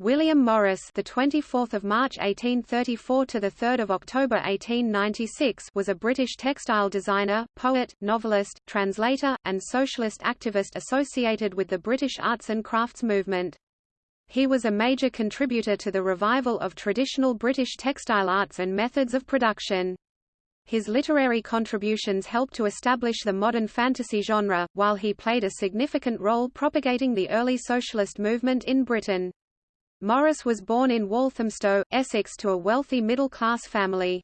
William Morris, the 24th of March 1834 to the 3rd of October 1896, was a British textile designer, poet, novelist, translator, and socialist activist associated with the British arts and crafts movement. He was a major contributor to the revival of traditional British textile arts and methods of production. His literary contributions helped to establish the modern fantasy genre, while he played a significant role propagating the early socialist movement in Britain. Morris was born in Walthamstow, Essex to a wealthy middle-class family.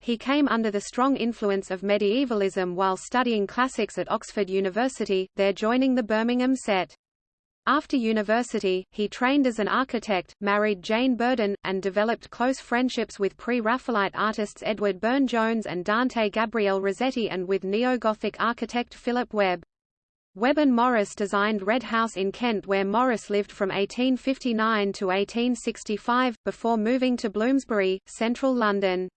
He came under the strong influence of medievalism while studying classics at Oxford University, there joining the Birmingham set. After university, he trained as an architect, married Jane Burden, and developed close friendships with pre-Raphaelite artists Edward Burne-Jones and Dante Gabriel Rossetti and with neo-Gothic architect Philip Webb. Webb and Morris designed Red House in Kent where Morris lived from 1859 to 1865, before moving to Bloomsbury, central London.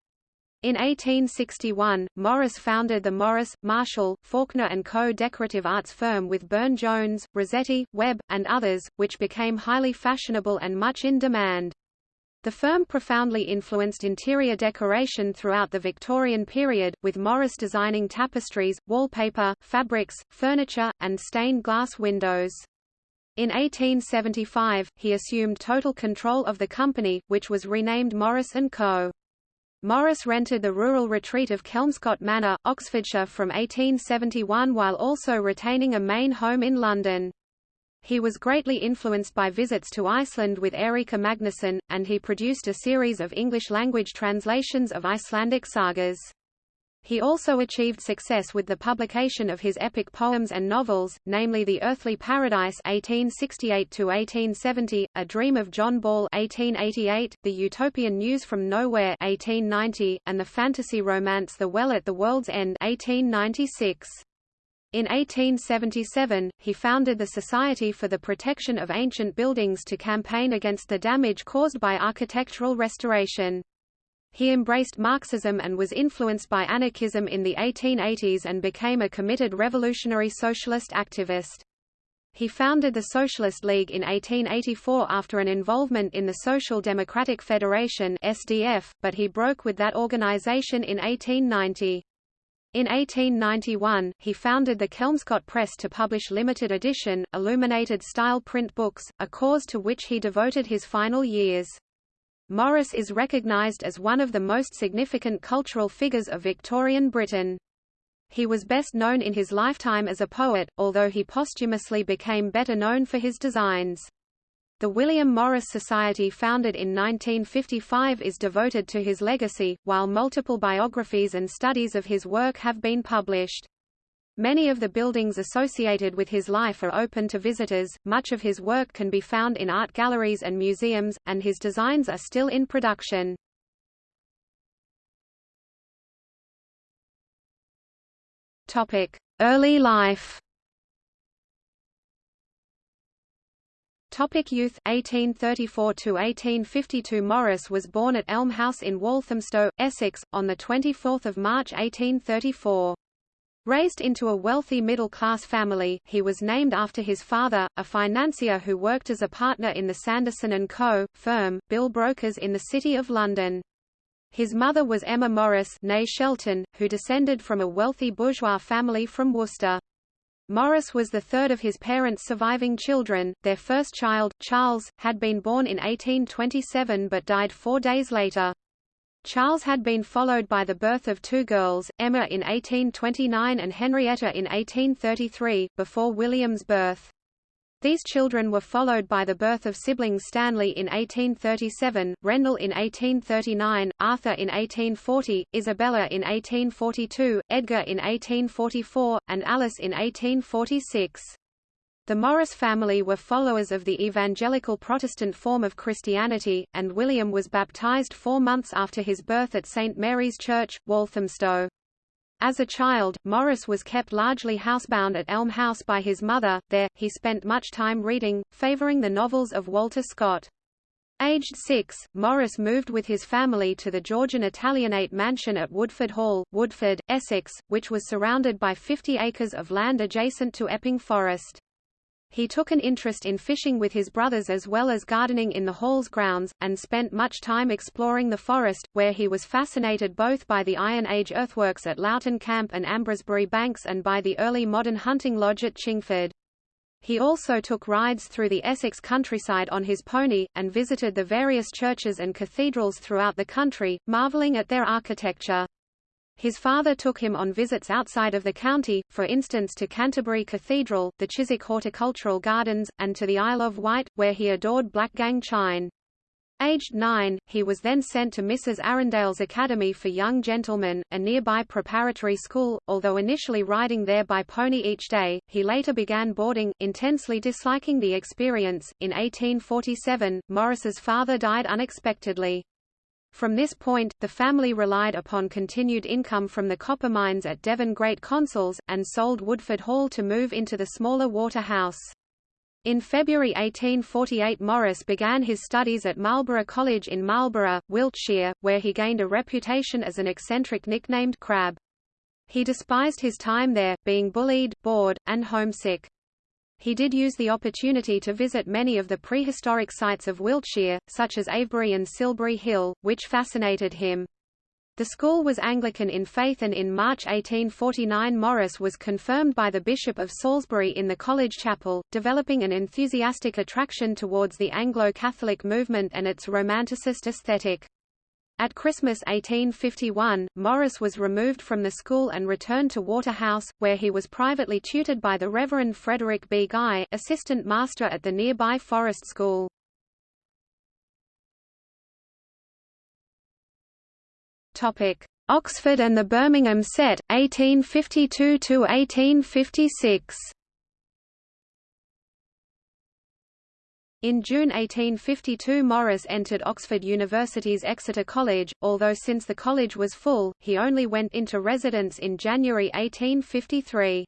In 1861, Morris founded the Morris, Marshall, Faulkner & Co. decorative arts firm with Burne-Jones, Rossetti, Webb, and others, which became highly fashionable and much in demand. The firm profoundly influenced interior decoration throughout the Victorian period, with Morris designing tapestries, wallpaper, fabrics, furniture, and stained glass windows. In 1875, he assumed total control of the company, which was renamed Morris & Co. Morris rented the rural retreat of Kelmscott Manor, Oxfordshire from 1871 while also retaining a main home in London. He was greatly influenced by visits to Iceland with Eiríkur Magnusson, and he produced a series of English-language translations of Icelandic sagas. He also achieved success with the publication of his epic poems and novels, namely The Earthly Paradise (1868–1870), A Dream of John Ball (1888), The Utopian News from Nowhere (1890), and the fantasy romance The Well at the World's End (1896). In 1877, he founded the Society for the Protection of Ancient Buildings to campaign against the damage caused by architectural restoration. He embraced Marxism and was influenced by anarchism in the 1880s and became a committed revolutionary socialist activist. He founded the Socialist League in 1884 after an involvement in the Social Democratic Federation SDF, but he broke with that organization in 1890. In 1891, he founded the Kelmscott Press to publish limited edition, illuminated-style print books, a cause to which he devoted his final years. Morris is recognized as one of the most significant cultural figures of Victorian Britain. He was best known in his lifetime as a poet, although he posthumously became better known for his designs. The William Morris Society founded in 1955 is devoted to his legacy, while multiple biographies and studies of his work have been published. Many of the buildings associated with his life are open to visitors, much of his work can be found in art galleries and museums, and his designs are still in production. Early life Topic youth 1834 to 1852 Morris was born at Elm House in Walthamstow, Essex on the 24th of March 1834. Raised into a wealthy middle-class family, he was named after his father, a financier who worked as a partner in the Sanderson & Co. firm, bill brokers in the City of London. His mother was Emma Morris née Shelton, who descended from a wealthy bourgeois family from Worcester. Morris was the third of his parents' surviving children. Their first child, Charles, had been born in 1827 but died four days later. Charles had been followed by the birth of two girls, Emma in 1829 and Henrietta in 1833, before William's birth. These children were followed by the birth of siblings Stanley in 1837, Rendell in 1839, Arthur in 1840, Isabella in 1842, Edgar in 1844, and Alice in 1846. The Morris family were followers of the evangelical Protestant form of Christianity, and William was baptized four months after his birth at St. Mary's Church, Walthamstow. As a child, Morris was kept largely housebound at Elm House by his mother. There, he spent much time reading, favoring the novels of Walter Scott. Aged six, Morris moved with his family to the Georgian Italianate mansion at Woodford Hall, Woodford, Essex, which was surrounded by 50 acres of land adjacent to Epping Forest. He took an interest in fishing with his brothers as well as gardening in the Hall's grounds, and spent much time exploring the forest, where he was fascinated both by the Iron Age earthworks at Loughton Camp and Ambresbury Banks and by the early modern hunting lodge at Chingford. He also took rides through the Essex countryside on his pony, and visited the various churches and cathedrals throughout the country, marvelling at their architecture. His father took him on visits outside of the county, for instance to Canterbury Cathedral, the Chiswick Horticultural Gardens, and to the Isle of Wight, where he adored Blackgang chine. Aged nine, he was then sent to Mrs. Arundale's Academy for Young Gentlemen, a nearby preparatory school. Although initially riding there by pony each day, he later began boarding, intensely disliking the experience. In 1847, Morris's father died unexpectedly. From this point, the family relied upon continued income from the copper mines at Devon Great Consols, and sold Woodford Hall to move into the smaller Water House. In February 1848 Morris began his studies at Marlborough College in Marlborough, Wiltshire, where he gained a reputation as an eccentric nicknamed Crab. He despised his time there, being bullied, bored, and homesick. He did use the opportunity to visit many of the prehistoric sites of Wiltshire, such as Avebury and Silbury Hill, which fascinated him. The school was Anglican in faith and in March 1849 Morris was confirmed by the Bishop of Salisbury in the college chapel, developing an enthusiastic attraction towards the Anglo-Catholic movement and its Romanticist aesthetic. At Christmas 1851, Morris was removed from the school and returned to Waterhouse, where he was privately tutored by the Reverend Frederick B. Guy, assistant master at the nearby Forest School. Oxford and the Birmingham Set, 1852–1856 In June 1852 Morris entered Oxford University's Exeter College, although since the college was full, he only went into residence in January 1853.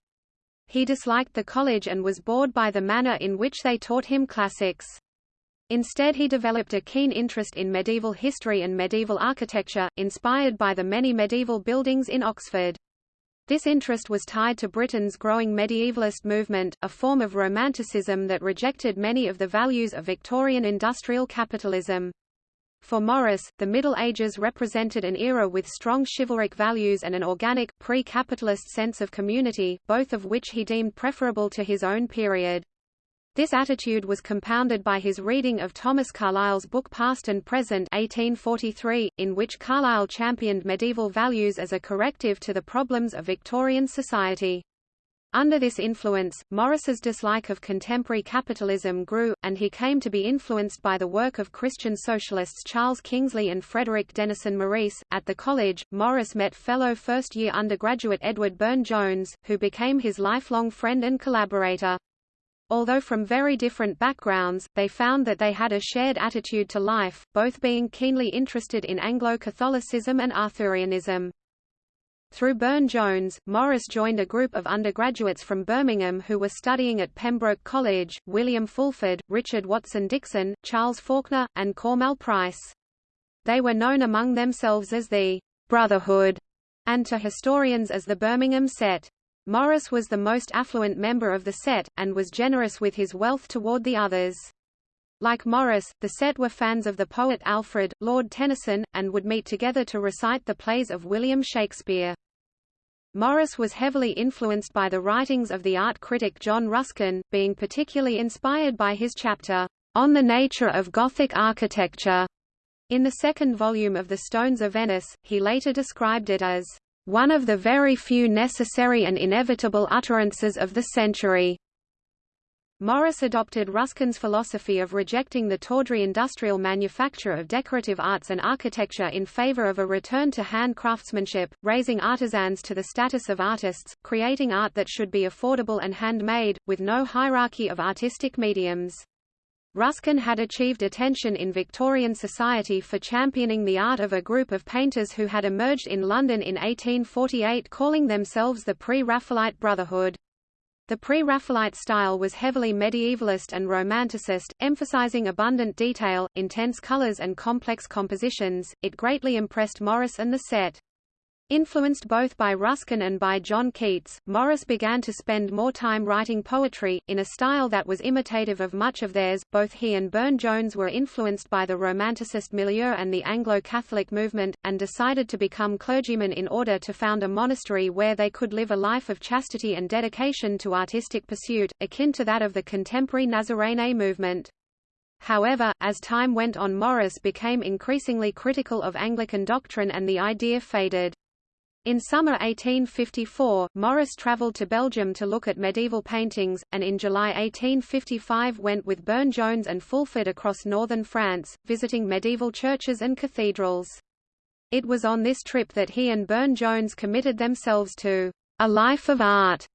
He disliked the college and was bored by the manner in which they taught him classics. Instead he developed a keen interest in medieval history and medieval architecture, inspired by the many medieval buildings in Oxford. This interest was tied to Britain's growing medievalist movement, a form of Romanticism that rejected many of the values of Victorian industrial capitalism. For Morris, the Middle Ages represented an era with strong chivalric values and an organic, pre-capitalist sense of community, both of which he deemed preferable to his own period. This attitude was compounded by his reading of Thomas Carlyle's book Past and Present 1843, in which Carlyle championed medieval values as a corrective to the problems of Victorian society. Under this influence, Morris's dislike of contemporary capitalism grew, and he came to be influenced by the work of Christian socialists Charles Kingsley and Frederick Denison Maurice. At the college, Morris met fellow first-year undergraduate Edward Burne-Jones, who became his lifelong friend and collaborator. Although from very different backgrounds, they found that they had a shared attitude to life, both being keenly interested in Anglo-Catholicism and Arthurianism. Through Burne-Jones, Morris joined a group of undergraduates from Birmingham who were studying at Pembroke College, William Fulford, Richard Watson Dixon, Charles Faulkner, and Cormell Price. They were known among themselves as the Brotherhood, and to historians as the Birmingham Set. Morris was the most affluent member of the set, and was generous with his wealth toward the others. Like Morris, the set were fans of the poet Alfred, Lord Tennyson, and would meet together to recite the plays of William Shakespeare. Morris was heavily influenced by the writings of the art critic John Ruskin, being particularly inspired by his chapter, On the Nature of Gothic Architecture. In the second volume of The Stones of Venice, he later described it as one of the very few necessary and inevitable utterances of the century. Morris adopted Ruskin's philosophy of rejecting the tawdry industrial manufacture of decorative arts and architecture in favor of a return to hand craftsmanship, raising artisans to the status of artists, creating art that should be affordable and handmade, with no hierarchy of artistic mediums. Ruskin had achieved attention in Victorian society for championing the art of a group of painters who had emerged in London in 1848 calling themselves the Pre-Raphaelite Brotherhood. The Pre-Raphaelite style was heavily medievalist and romanticist, emphasizing abundant detail, intense colors and complex compositions. It greatly impressed Morris and the set. Influenced both by Ruskin and by John Keats, Morris began to spend more time writing poetry, in a style that was imitative of much of theirs. Both he and Burne-Jones were influenced by the Romanticist milieu and the Anglo-Catholic movement, and decided to become clergymen in order to found a monastery where they could live a life of chastity and dedication to artistic pursuit, akin to that of the contemporary Nazarene movement. However, as time went on Morris became increasingly critical of Anglican doctrine and the idea faded. In summer 1854, Morris travelled to Belgium to look at medieval paintings, and in July 1855 went with Burne-Jones and Fulford across northern France, visiting medieval churches and cathedrals. It was on this trip that he and Burne-Jones committed themselves to a life of art.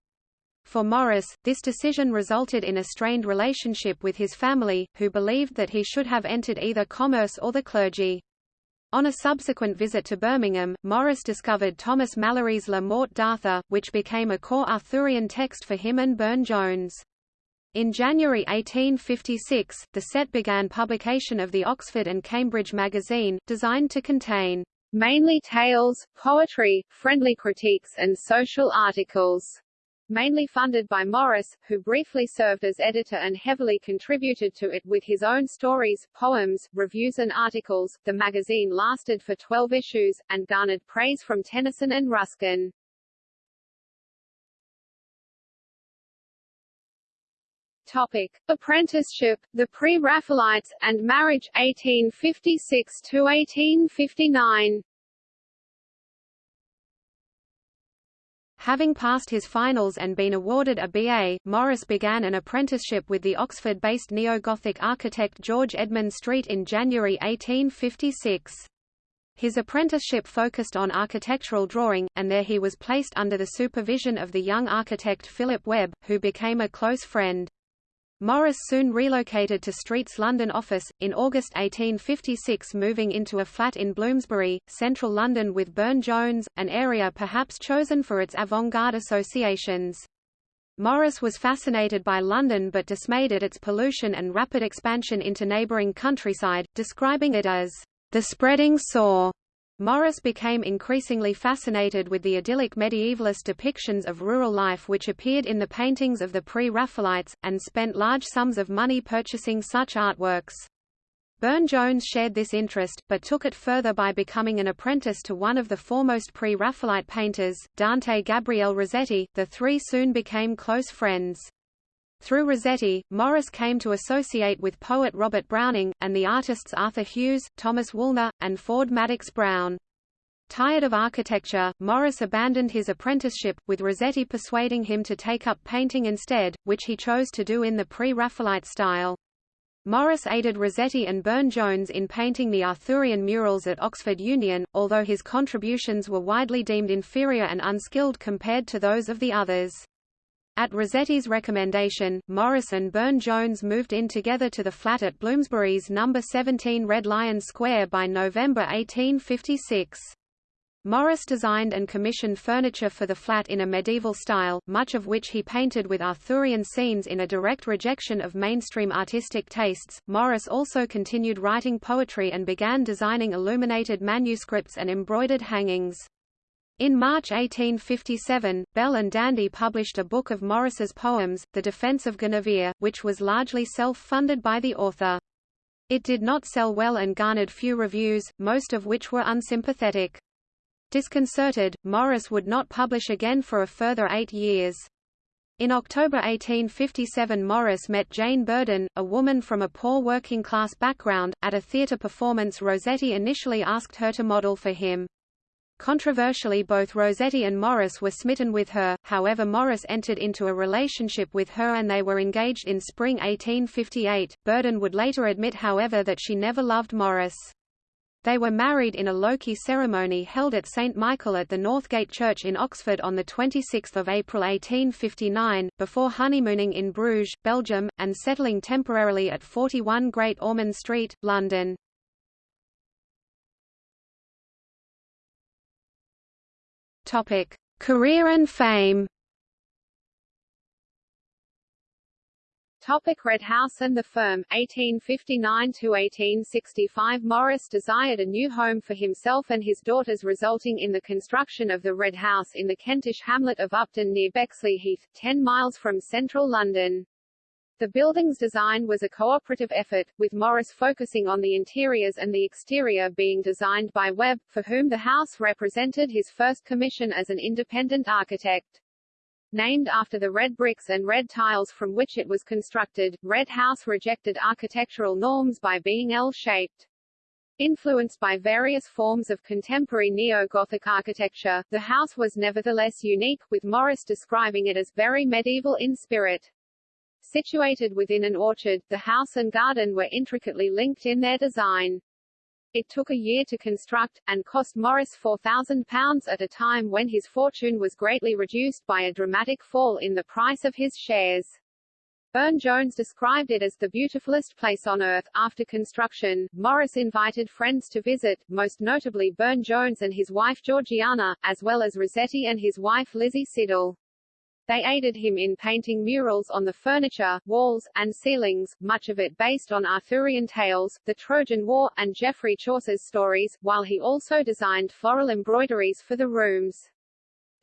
For Morris, this decision resulted in a strained relationship with his family, who believed that he should have entered either commerce or the clergy. On a subsequent visit to Birmingham, Morris discovered Thomas Malory's La Morte d'Arthur, which became a core Arthurian text for him and Burne-Jones. In January 1856, the set began publication of the Oxford and Cambridge magazine, designed to contain mainly tales, poetry, friendly critiques and social articles mainly funded by Morris, who briefly served as editor and heavily contributed to it with his own stories, poems, reviews and articles. The magazine lasted for 12 issues, and garnered praise from Tennyson and Ruskin. Topic: Apprenticeship, the Pre-Raphaelites, and marriage 1856 to 1859. Having passed his finals and been awarded a BA, Morris began an apprenticeship with the Oxford-based neo-Gothic architect George Edmund Street in January 1856. His apprenticeship focused on architectural drawing, and there he was placed under the supervision of the young architect Philip Webb, who became a close friend. Morris soon relocated to Street's London office, in August 1856 moving into a flat in Bloomsbury, central London with Burne-Jones, an area perhaps chosen for its avant-garde associations. Morris was fascinated by London but dismayed at its pollution and rapid expansion into neighbouring countryside, describing it as the spreading sore. Morris became increasingly fascinated with the idyllic medievalist depictions of rural life which appeared in the paintings of the pre-Raphaelites, and spent large sums of money purchasing such artworks. Burne-Jones shared this interest, but took it further by becoming an apprentice to one of the foremost pre-Raphaelite painters, Dante Gabriel Rossetti. The three soon became close friends. Through Rossetti, Morris came to associate with poet Robert Browning, and the artists Arthur Hughes, Thomas Woolner, and Ford Madox Brown. Tired of architecture, Morris abandoned his apprenticeship, with Rossetti persuading him to take up painting instead, which he chose to do in the pre-Raphaelite style. Morris aided Rossetti and Burne-Jones in painting the Arthurian murals at Oxford Union, although his contributions were widely deemed inferior and unskilled compared to those of the others. At Rossetti's recommendation, Morris and Burne-Jones moved in together to the flat at Bloomsbury's No. 17 Red Lion Square by November 1856. Morris designed and commissioned furniture for the flat in a medieval style, much of which he painted with Arthurian scenes in a direct rejection of mainstream artistic tastes. Morris also continued writing poetry and began designing illuminated manuscripts and embroidered hangings. In March 1857, Bell and Daldy published a book of Morris's poems, The Defence of Guinevere, which was largely self-funded by the author. It did not sell well and garnered few reviews, most of which were unsympathetic. Disconcerted, Morris would not publish again for a further eight years. In October 1857 Morris met Jane Burden, a woman from a poor working-class background, at a theatre performance Rossetti initially asked her to model for him. Controversially both Rossetti and Morris were smitten with her, however Morris entered into a relationship with her and they were engaged in spring 1858. Burden would later admit however that she never loved Morris. They were married in a low-key ceremony held at St. Michael at the Northgate Church in Oxford on 26 April 1859, before honeymooning in Bruges, Belgium, and settling temporarily at 41 Great Ormond Street, London. Topic: Career and fame. Topic Red House and the firm, 1859–1865 Morris desired a new home for himself and his daughters resulting in the construction of the Red House in the Kentish hamlet of Upton near Bexley Heath, 10 miles from central London. The building's design was a cooperative effort, with Morris focusing on the interiors and the exterior being designed by Webb, for whom the house represented his first commission as an independent architect. Named after the red bricks and red tiles from which it was constructed, Red House rejected architectural norms by being L-shaped. Influenced by various forms of contemporary neo-Gothic architecture, the house was nevertheless unique, with Morris describing it as very medieval in spirit. Situated within an orchard, the house and garden were intricately linked in their design. It took a year to construct, and cost Morris £4,000 at a time when his fortune was greatly reduced by a dramatic fall in the price of his shares. Burne-Jones described it as the beautifulest place on earth. After construction, Morris invited friends to visit, most notably Burne-Jones and his wife Georgiana, as well as Rossetti and his wife Lizzie Siddal. They aided him in painting murals on the furniture, walls, and ceilings, much of it based on Arthurian tales, the Trojan War, and Geoffrey Chaucer's stories, while he also designed floral embroideries for the rooms.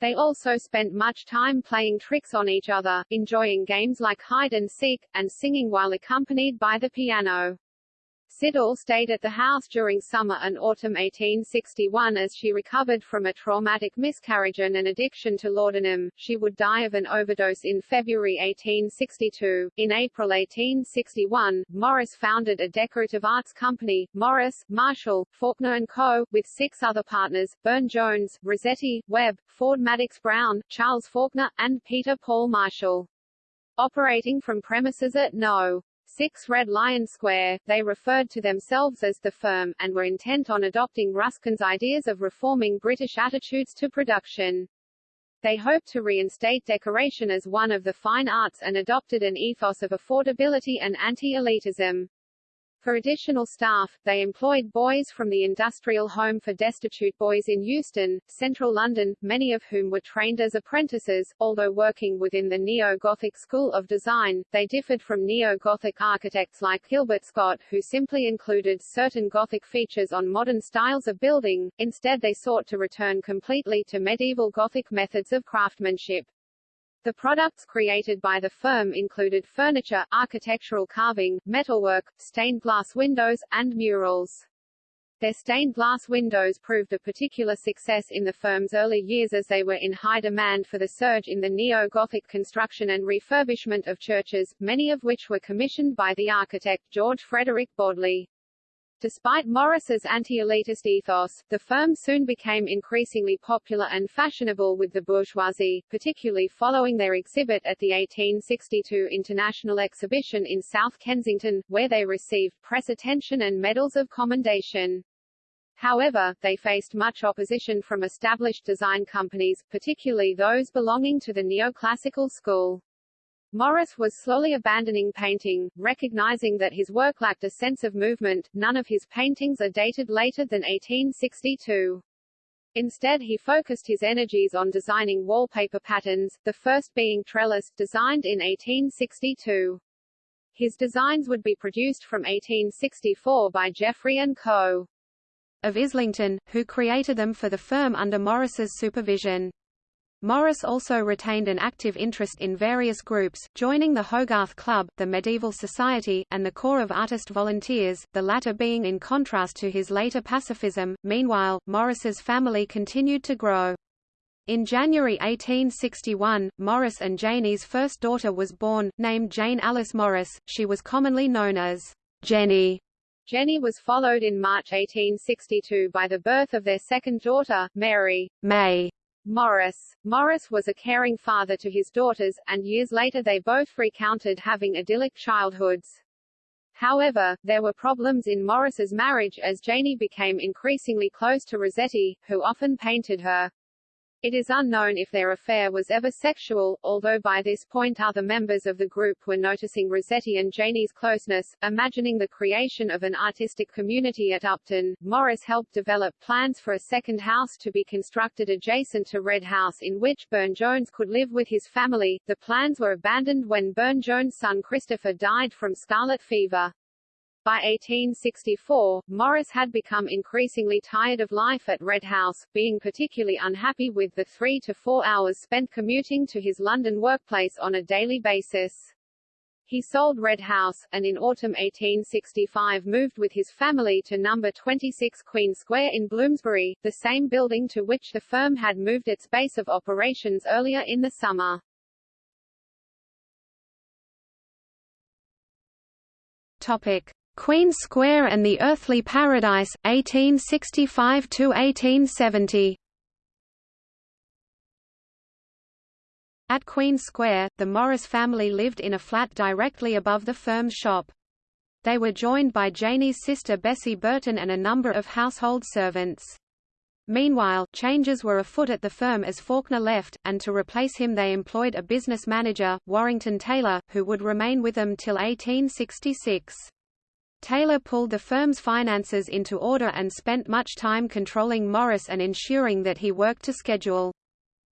They also spent much time playing tricks on each other, enjoying games like hide and seek, and singing while accompanied by the piano. Siddal stayed at the house during summer and autumn 1861 as she recovered from a traumatic miscarriage and an addiction to laudanum. She would die of an overdose in February 1862. In April 1861, Morris founded a decorative arts company, Morris, Marshall, Faulkner & Co., with six other partners, Burne-Jones, Rossetti, Webb, Ford Madox Brown, Charles Faulkner, and Peter Paul Marshall. Operating from premises at No. 6 Red Lion Square, they referred to themselves as the firm, and were intent on adopting Ruskin's ideas of reforming British attitudes to production. They hoped to reinstate decoration as one of the fine arts and adopted an ethos of affordability and anti-elitism. For additional staff, they employed boys from the Industrial Home for Destitute Boys in Euston, central London, many of whom were trained as apprentices. Although working within the Neo-Gothic school of design, they differed from Neo-Gothic architects like Gilbert Scott, who simply included certain Gothic features on modern styles of building. Instead they sought to return completely to medieval Gothic methods of craftsmanship. The products created by the firm included furniture, architectural carving, metalwork, stained glass windows, and murals. Their stained glass windows proved a particular success in the firm's early years as they were in high demand for the surge in the neo-Gothic construction and refurbishment of churches, many of which were commissioned by the architect George Frederick Bodley. Despite Morris's anti-elitist ethos, the firm soon became increasingly popular and fashionable with the bourgeoisie, particularly following their exhibit at the 1862 International Exhibition in South Kensington, where they received press attention and medals of commendation. However, they faced much opposition from established design companies, particularly those belonging to the neoclassical school. Morris was slowly abandoning painting, recognizing that his work lacked a sense of movement. None of his paintings are dated later than 1862. Instead he focused his energies on designing wallpaper patterns, the first being trellis, designed in 1862. His designs would be produced from 1864 by Jeffrey & Co. of Islington, who created them for the firm under Morris's supervision. Morris also retained an active interest in various groups, joining the Hogarth Club, the Medieval Society, and the Corps of Artist Volunteers, the latter being in contrast to his later pacifism. Meanwhile, Morris's family continued to grow. In January 1861, Morris and Janie's first daughter was born, named Jane Alice Morris. She was commonly known as Jenny. Jenny was followed in March 1862 by the birth of their second daughter, Mary May. Morris. Morris was a caring father to his daughters, and years later they both recounted having idyllic childhoods. However, there were problems in Morris's marriage as Janie became increasingly close to Rossetti, who often painted her. It is unknown if their affair was ever sexual, although by this point other members of the group were noticing Rossetti and Janie's closeness. Imagining the creation of an artistic community at Upton, Morris helped develop plans for a second house to be constructed adjacent to Red House in which Burne-Jones could live with his family. The plans were abandoned when Burne-Jones' son Christopher died from scarlet fever. By 1864, Morris had become increasingly tired of life at Red House, being particularly unhappy with the three to four hours spent commuting to his London workplace on a daily basis. He sold Red House, and in autumn 1865 moved with his family to number 26 Queen Square in Bloomsbury, the same building to which the firm had moved its base of operations earlier in the summer. Topic. Queen Square and the Earthly Paradise, 1865–1870 At Queen Square, the Morris family lived in a flat directly above the firm's shop. They were joined by Janie's sister Bessie Burden and a number of household servants. Meanwhile, changes were afoot at the firm as Faulkner left, and to replace him they employed a business manager, Warrington Taylor, who would remain with them till 1866. Taylor pulled the firm's finances into order and spent much time controlling Morris and ensuring that he worked to schedule.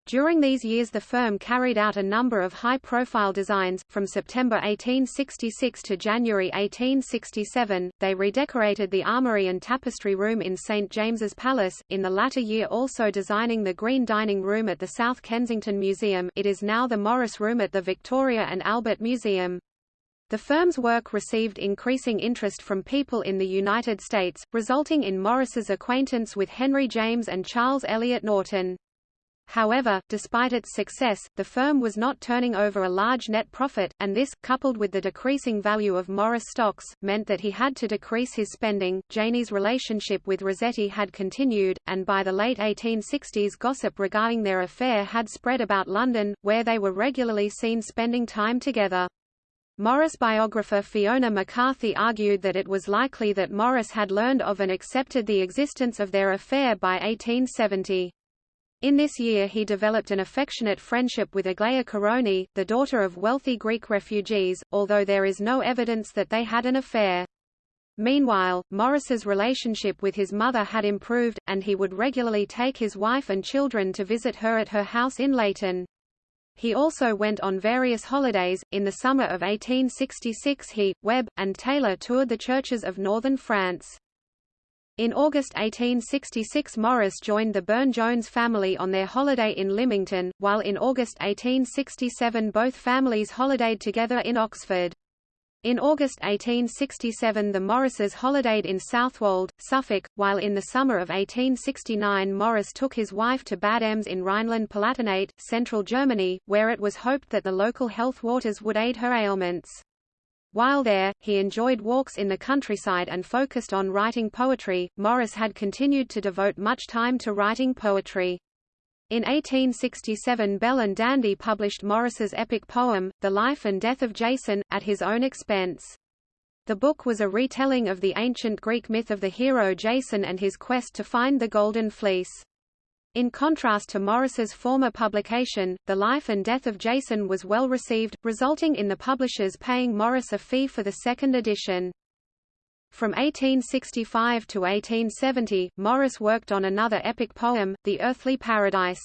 During these years the firm carried out a number of high-profile designs. From September 1866 to January 1867, they redecorated the armory and tapestry room in St James's Palace, in the latter year also designing the Green Dining Room at the South Kensington Museum it is now the Morris Room at the Victoria and Albert Museum. The firm's work received increasing interest from people in the United States, resulting in Morris's acquaintance with Henry James and Charles Eliot Norton. However, despite its success, the firm was not turning over a large net profit, and this, coupled with the decreasing value of Morris stocks, meant that he had to decrease his spending. Janie's relationship with Rossetti had continued, and by the late 1860s gossip regarding their affair had spread about London, where they were regularly seen spending time together. Morris biographer Fiona MacCarthy argued that it was likely that Morris had learned of and accepted the existence of their affair by 1870. In this year he developed an affectionate friendship with Aglaia Coronio, the daughter of wealthy Greek refugees, although there is no evidence that they had an affair. Meanwhile, Morris's relationship with his mother had improved, and he would regularly take his wife and children to visit her at her house in Leyton. He also went on various holidays. In the summer of 1866 he, Webb, and Taylor toured the churches of northern France. In August 1866 Morris joined the Burne-Jones family on their holiday in Lymington, while in August 1867 both families holidayed together in Oxford. In August 1867 the Morrises holidayed in Southwold, Suffolk, while in the summer of 1869 Morris took his wife to Bad Ems in Rhineland-Palatinate, central Germany, where it was hoped that the local health waters would aid her ailments. While there, he enjoyed walks in the countryside and focused on writing poetry. Morris had continued to devote much time to writing poetry. In 1867 Bell and Daldy published Morris's epic poem, The Life and Death of Jason, at his own expense. The book was a retelling of the ancient Greek myth of the hero Jason and his quest to find the Golden Fleece. In contrast to Morris's former publication, The Life and Death of Jason was well received, resulting in the publishers paying Morris a fee for the second edition. From 1865 to 1870, Morris worked on another epic poem, The Earthly Paradise.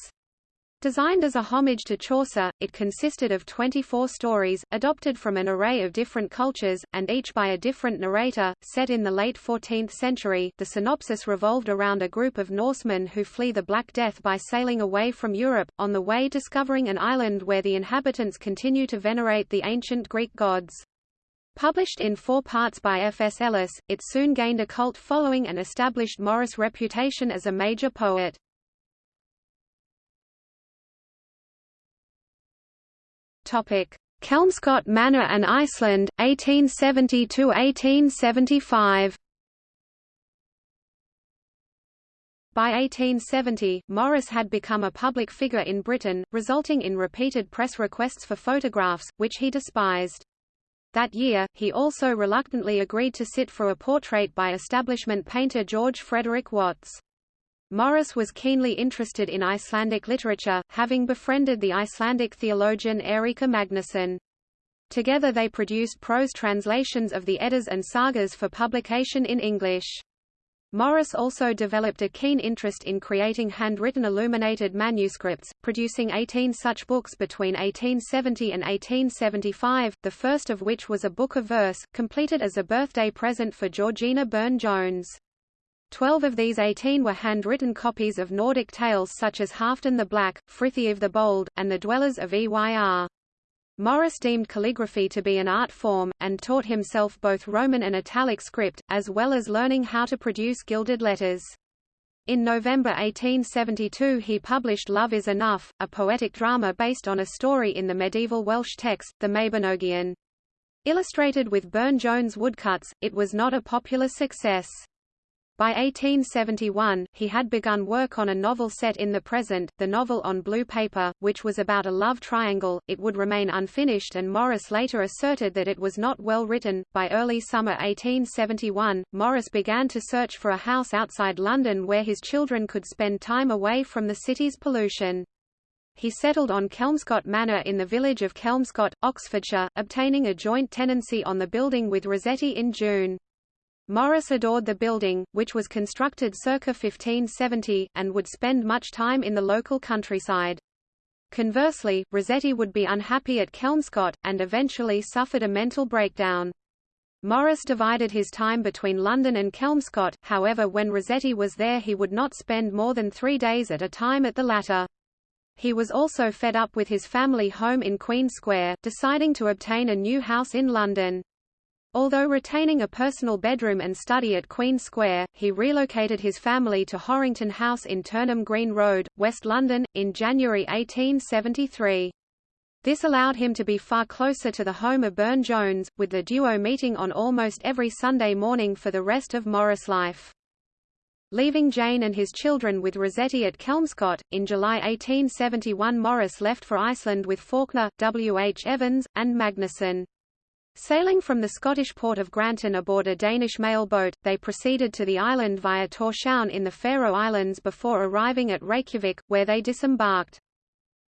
Designed as a homage to Chaucer, it consisted of 24 stories, adopted from an array of different cultures, and each by a different narrator. Set in the late 14th century, the synopsis revolved around a group of Norsemen who flee the Black Death by sailing away from Europe, on the way discovering an island where the inhabitants continue to venerate the ancient Greek gods. Published in four parts by F. S. Ellis, it soon gained a cult following and established Morris' reputation as a major poet. Kelmscott Manor and Iceland, 1870–1875 By 1870, Morris had become a public figure in Britain, resulting in repeated press requests for photographs, which he despised. That year, he also reluctantly agreed to sit for a portrait by establishment painter George Frederick Watts. Morris was keenly interested in Icelandic literature, having befriended the Icelandic theologian Eiríkur Magnusson. Together they produced prose translations of the Eddas and Sagas for publication in English. Morris also developed a keen interest in creating handwritten illuminated manuscripts, producing 18 such books between 1870 and 1875, the first of which was a book of verse, completed as a birthday present for Georgiana Burne-Jones. Twelve of these eighteen were handwritten copies of Nordic tales such as Halfdan the Black, Frithiof the Bold, and The Dwellers of Eyr. Morris deemed calligraphy to be an art form, and taught himself both Roman and Italic script, as well as learning how to produce gilded letters. In November 1872 he published Love is Enough, a poetic drama based on a story in the medieval Welsh text, the Mabinogion. Illustrated with Burne-Jones woodcuts, it was not a popular success. By 1871, he had begun work on a novel set in the present, the novel on blue paper, which was about a love triangle. It would remain unfinished and Morris later asserted that it was not well written. By early summer 1871, Morris began to search for a house outside London where his children could spend time away from the city's pollution. He settled on Kelmscott Manor in the village of Kelmscott, Oxfordshire, obtaining a joint tenancy on the building with Rossetti in June. Morris adored the building, which was constructed circa 1570, and would spend much time in the local countryside. Conversely, Rossetti would be unhappy at Kelmscott, and eventually suffered a mental breakdown. Morris divided his time between London and Kelmscott, however when Rossetti was there he would not spend more than three days at a time at the latter. He was also fed up with his family home in Queen Square, deciding to obtain a new house in London. Although retaining a personal bedroom and study at Queen Square, he relocated his family to Horrington House in Turnham Green Road, West London, in January 1873. This allowed him to be far closer to the home of Burne-Jones, with the duo meeting on almost every Sunday morning for the rest of Morris' life. Leaving Jane and his children with Rossetti at Kelmscott, in July 1871 Morris left for Iceland with Faulkner, W. H. Evans, and Magnusson. Sailing from the Scottish port of Granton aboard a Danish mail boat, they proceeded to the island via Tórshavn in the Faroe Islands before arriving at Reykjavik, where they disembarked.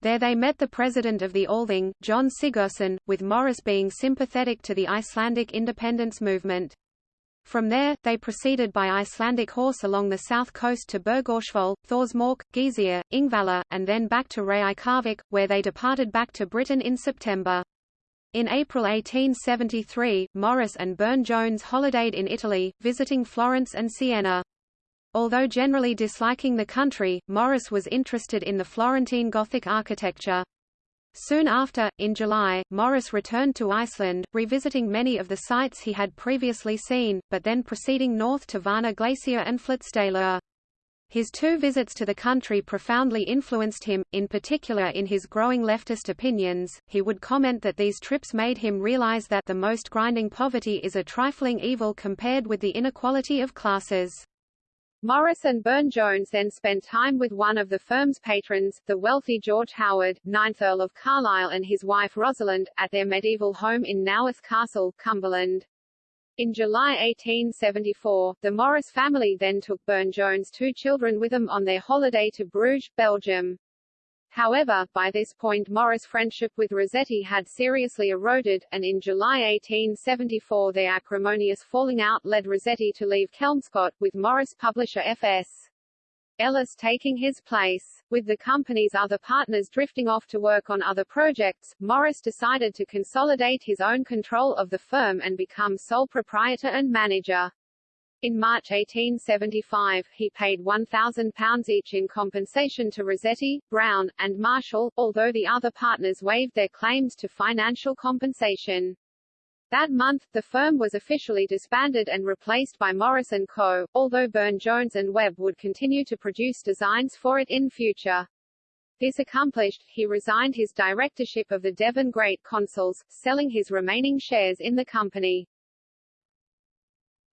There they met the president of the Althing, John Sigurðsson, with Morris being sympathetic to the Icelandic independence movement. From there, they proceeded by Icelandic horse along the south coast to Bergthorshvoll, Thorsmork, Geysir, Ingvala, and then back to Reykjavik, where they departed back to Britain in September. In April 1873, Morris and Burne-Jones holidayed in Italy, visiting Florence and Siena. Although generally disliking the country, Morris was interested in the Florentine Gothic architecture. Soon after, in July, Morris returned to Iceland, revisiting many of the sites he had previously seen, but then proceeding north to Varna Glacier and Flatstallur. His two visits to the country profoundly influenced him, in particular in his growing leftist opinions. He would comment that these trips made him realize that the most grinding poverty is a trifling evil compared with the inequality of classes. Morris and Burne-Jones then spent time with one of the firm's patrons, the wealthy George Howard, 9th Earl of Carlisle and his wife Rosalind, at their medieval home in Naas Castle, Cumberland. In July 1874, the Morris family then took Burne-Jones' two children with them on their holiday to Bruges, Belgium. However, by this point Morris' friendship with Rossetti had seriously eroded, and in July 1874 their acrimonious falling out led Rossetti to leave Kelmscott, with Morris publisher F.S. Ellis taking his place. With the company's other partners drifting off to work on other projects, Morris decided to consolidate his own control of the firm and become sole proprietor and manager. In March 1875, he paid £1,000 each in compensation to Rossetti, Brown, and Marshall, although the other partners waived their claims to financial compensation. That month, the firm was officially disbanded and replaced by Morris & Co., although Burne-Jones and Webb would continue to produce designs for it in future. This accomplished, he resigned his directorship of the Devon Great Consols, selling his remaining shares in the company.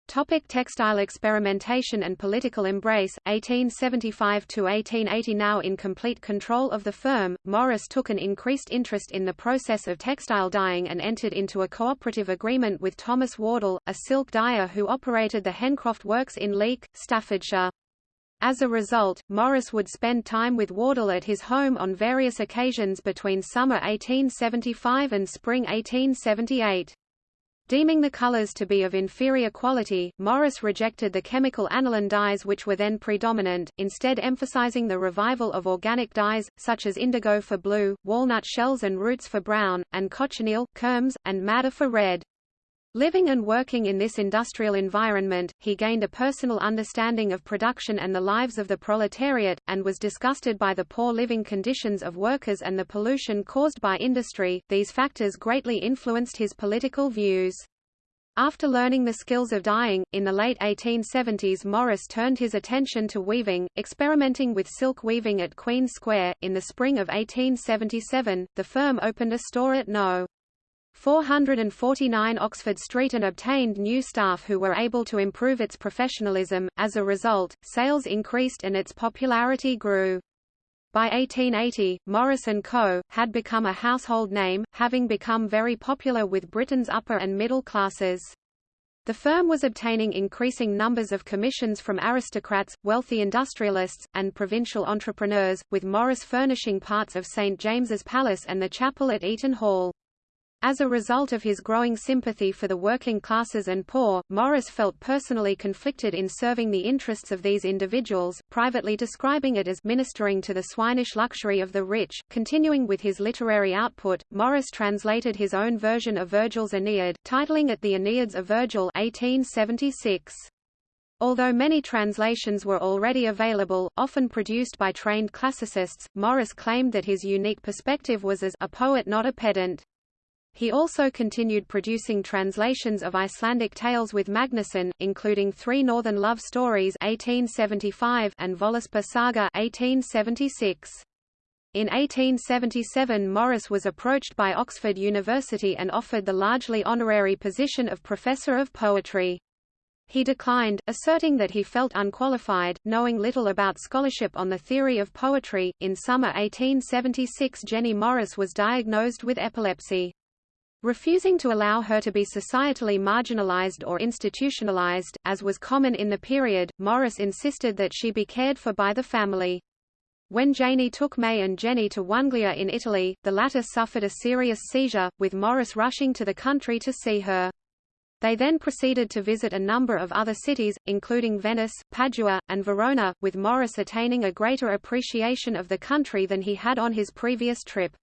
Topic textile experimentation and political embrace, 1875–1880 Now in complete control of the firm, Morris took an increased interest in the process of textile dyeing and entered into a cooperative agreement with Thomas Wardle, a silk dyer who operated the Hencroft Works in Leek, Staffordshire. As a result, Morris would spend time with Wardle at his home on various occasions between summer 1875 and spring 1878. Deeming the colors to be of inferior quality, Morris rejected the chemical aniline dyes which were then predominant, instead emphasizing the revival of organic dyes, such as indigo for blue, walnut shells and roots for brown, and cochineal, kermes, and madder for red. Living and working in this industrial environment, he gained a personal understanding of production and the lives of the proletariat, and was disgusted by the poor living conditions of workers and the pollution caused by industry. These factors greatly influenced his political views. After learning the skills of dyeing, in the late 1870s Morris turned his attention to weaving, experimenting with silk weaving at Queen Square. In the spring of 1877, the firm opened a store at No. 449 Oxford Street and obtained new staff who were able to improve its professionalism. As a result, sales increased and its popularity grew. By 1880, Morris & Co. had become a household name, having become very popular with Britain's upper and middle classes. The firm was obtaining increasing numbers of commissions from aristocrats, wealthy industrialists, and provincial entrepreneurs, with Morris furnishing parts of St James's Palace and the chapel at Eaton Hall. As a result of his growing sympathy for the working classes and poor, Morris felt personally conflicted in serving the interests of these individuals, privately describing it as ministering to the swinish luxury of the rich. Continuing with his literary output, Morris translated his own version of Virgil's Aeneid, titling it The Aeneids of Virgil 1876. Although many translations were already available, often produced by trained classicists, Morris claimed that his unique perspective was as a poet not a pedant. He also continued producing translations of Icelandic tales with Magnusson, including Three Northern Love Stories 1875 and Völsunga Saga 1876. In 1877 Morris was approached by Oxford University and offered the largely honorary position of Professor of Poetry. He declined, asserting that he felt unqualified, knowing little about scholarship on the theory of poetry. In summer 1876 Jenny Morris was diagnosed with epilepsy. Refusing to allow her to be societally marginalized or institutionalized, as was common in the period, Morris insisted that she be cared for by the family. When Janey took May and Jenny to Oneglia in Italy, the latter suffered a serious seizure, with Morris rushing to the country to see her. They then proceeded to visit a number of other cities, including Venice, Padua, and Verona, with Morris attaining a greater appreciation of the country than he had on his previous trip.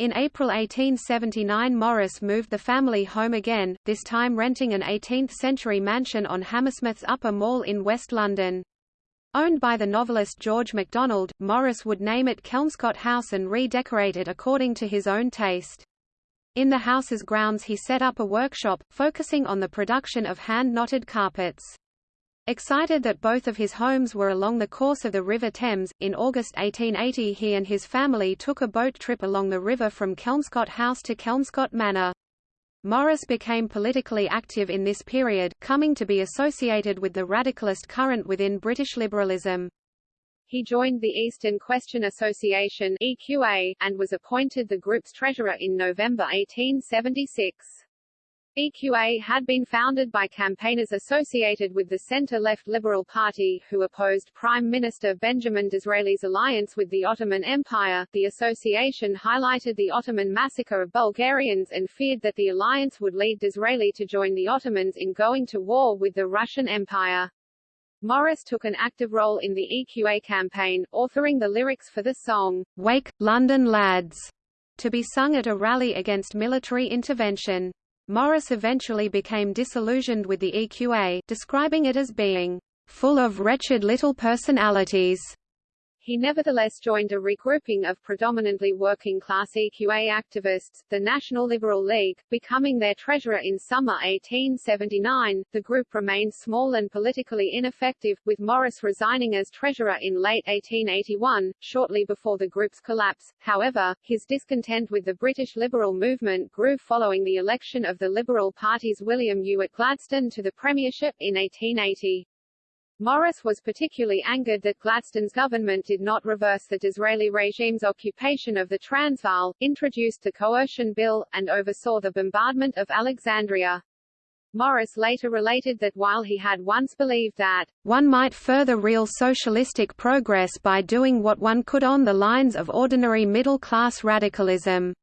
In April 1879 Morris moved the family home again, this time renting an 18th-century mansion on Hammersmith's Upper Mall in West London. Owned by the novelist George MacDonald, Morris would name it Kelmscott House and redecorate it according to his own taste. In the house's grounds he set up a workshop, focusing on the production of hand-knotted carpets. Excited that both of his homes were along the course of the River Thames, in August 1880 he and his family took a boat trip along the river from Kelmscott House to Kelmscott Manor. Morris became politically active in this period, coming to be associated with the radicalist current within British liberalism. He joined the Eastern Question Association EQA, and was appointed the group's treasurer in November 1876. EQA had been founded by campaigners associated with the center-left Liberal Party, who opposed Prime Minister Benjamin Disraeli's alliance with the Ottoman Empire. The association highlighted the Ottoman massacre of Bulgarians and feared that the alliance would lead Disraeli to join the Ottomans in going to war with the Russian Empire. Morris took an active role in the EQA campaign, authoring the lyrics for the song, Wake, London Lads, to be sung at a rally against military intervention. Morris eventually became disillusioned with the EQA, describing it as being full of wretched little personalities. He nevertheless joined a regrouping of predominantly working-class EQA activists, the National Liberal League, becoming their treasurer in summer 1879. The group remained small and politically ineffective, with Morris resigning as treasurer in late 1881, shortly before the group's collapse. However, his discontent with the British Liberal movement grew following the election of the Liberal Party's William Ewart Gladstone to the premiership in 1880. Morris was particularly angered that Gladstone's government did not reverse the Disraeli regime's occupation of the Transvaal, introduced the Coercion Bill, and oversaw the bombardment of Alexandria. Morris later related that while he had once believed that one might further real socialistic progress by doing what one could on the lines of ordinary middle-class radicalism.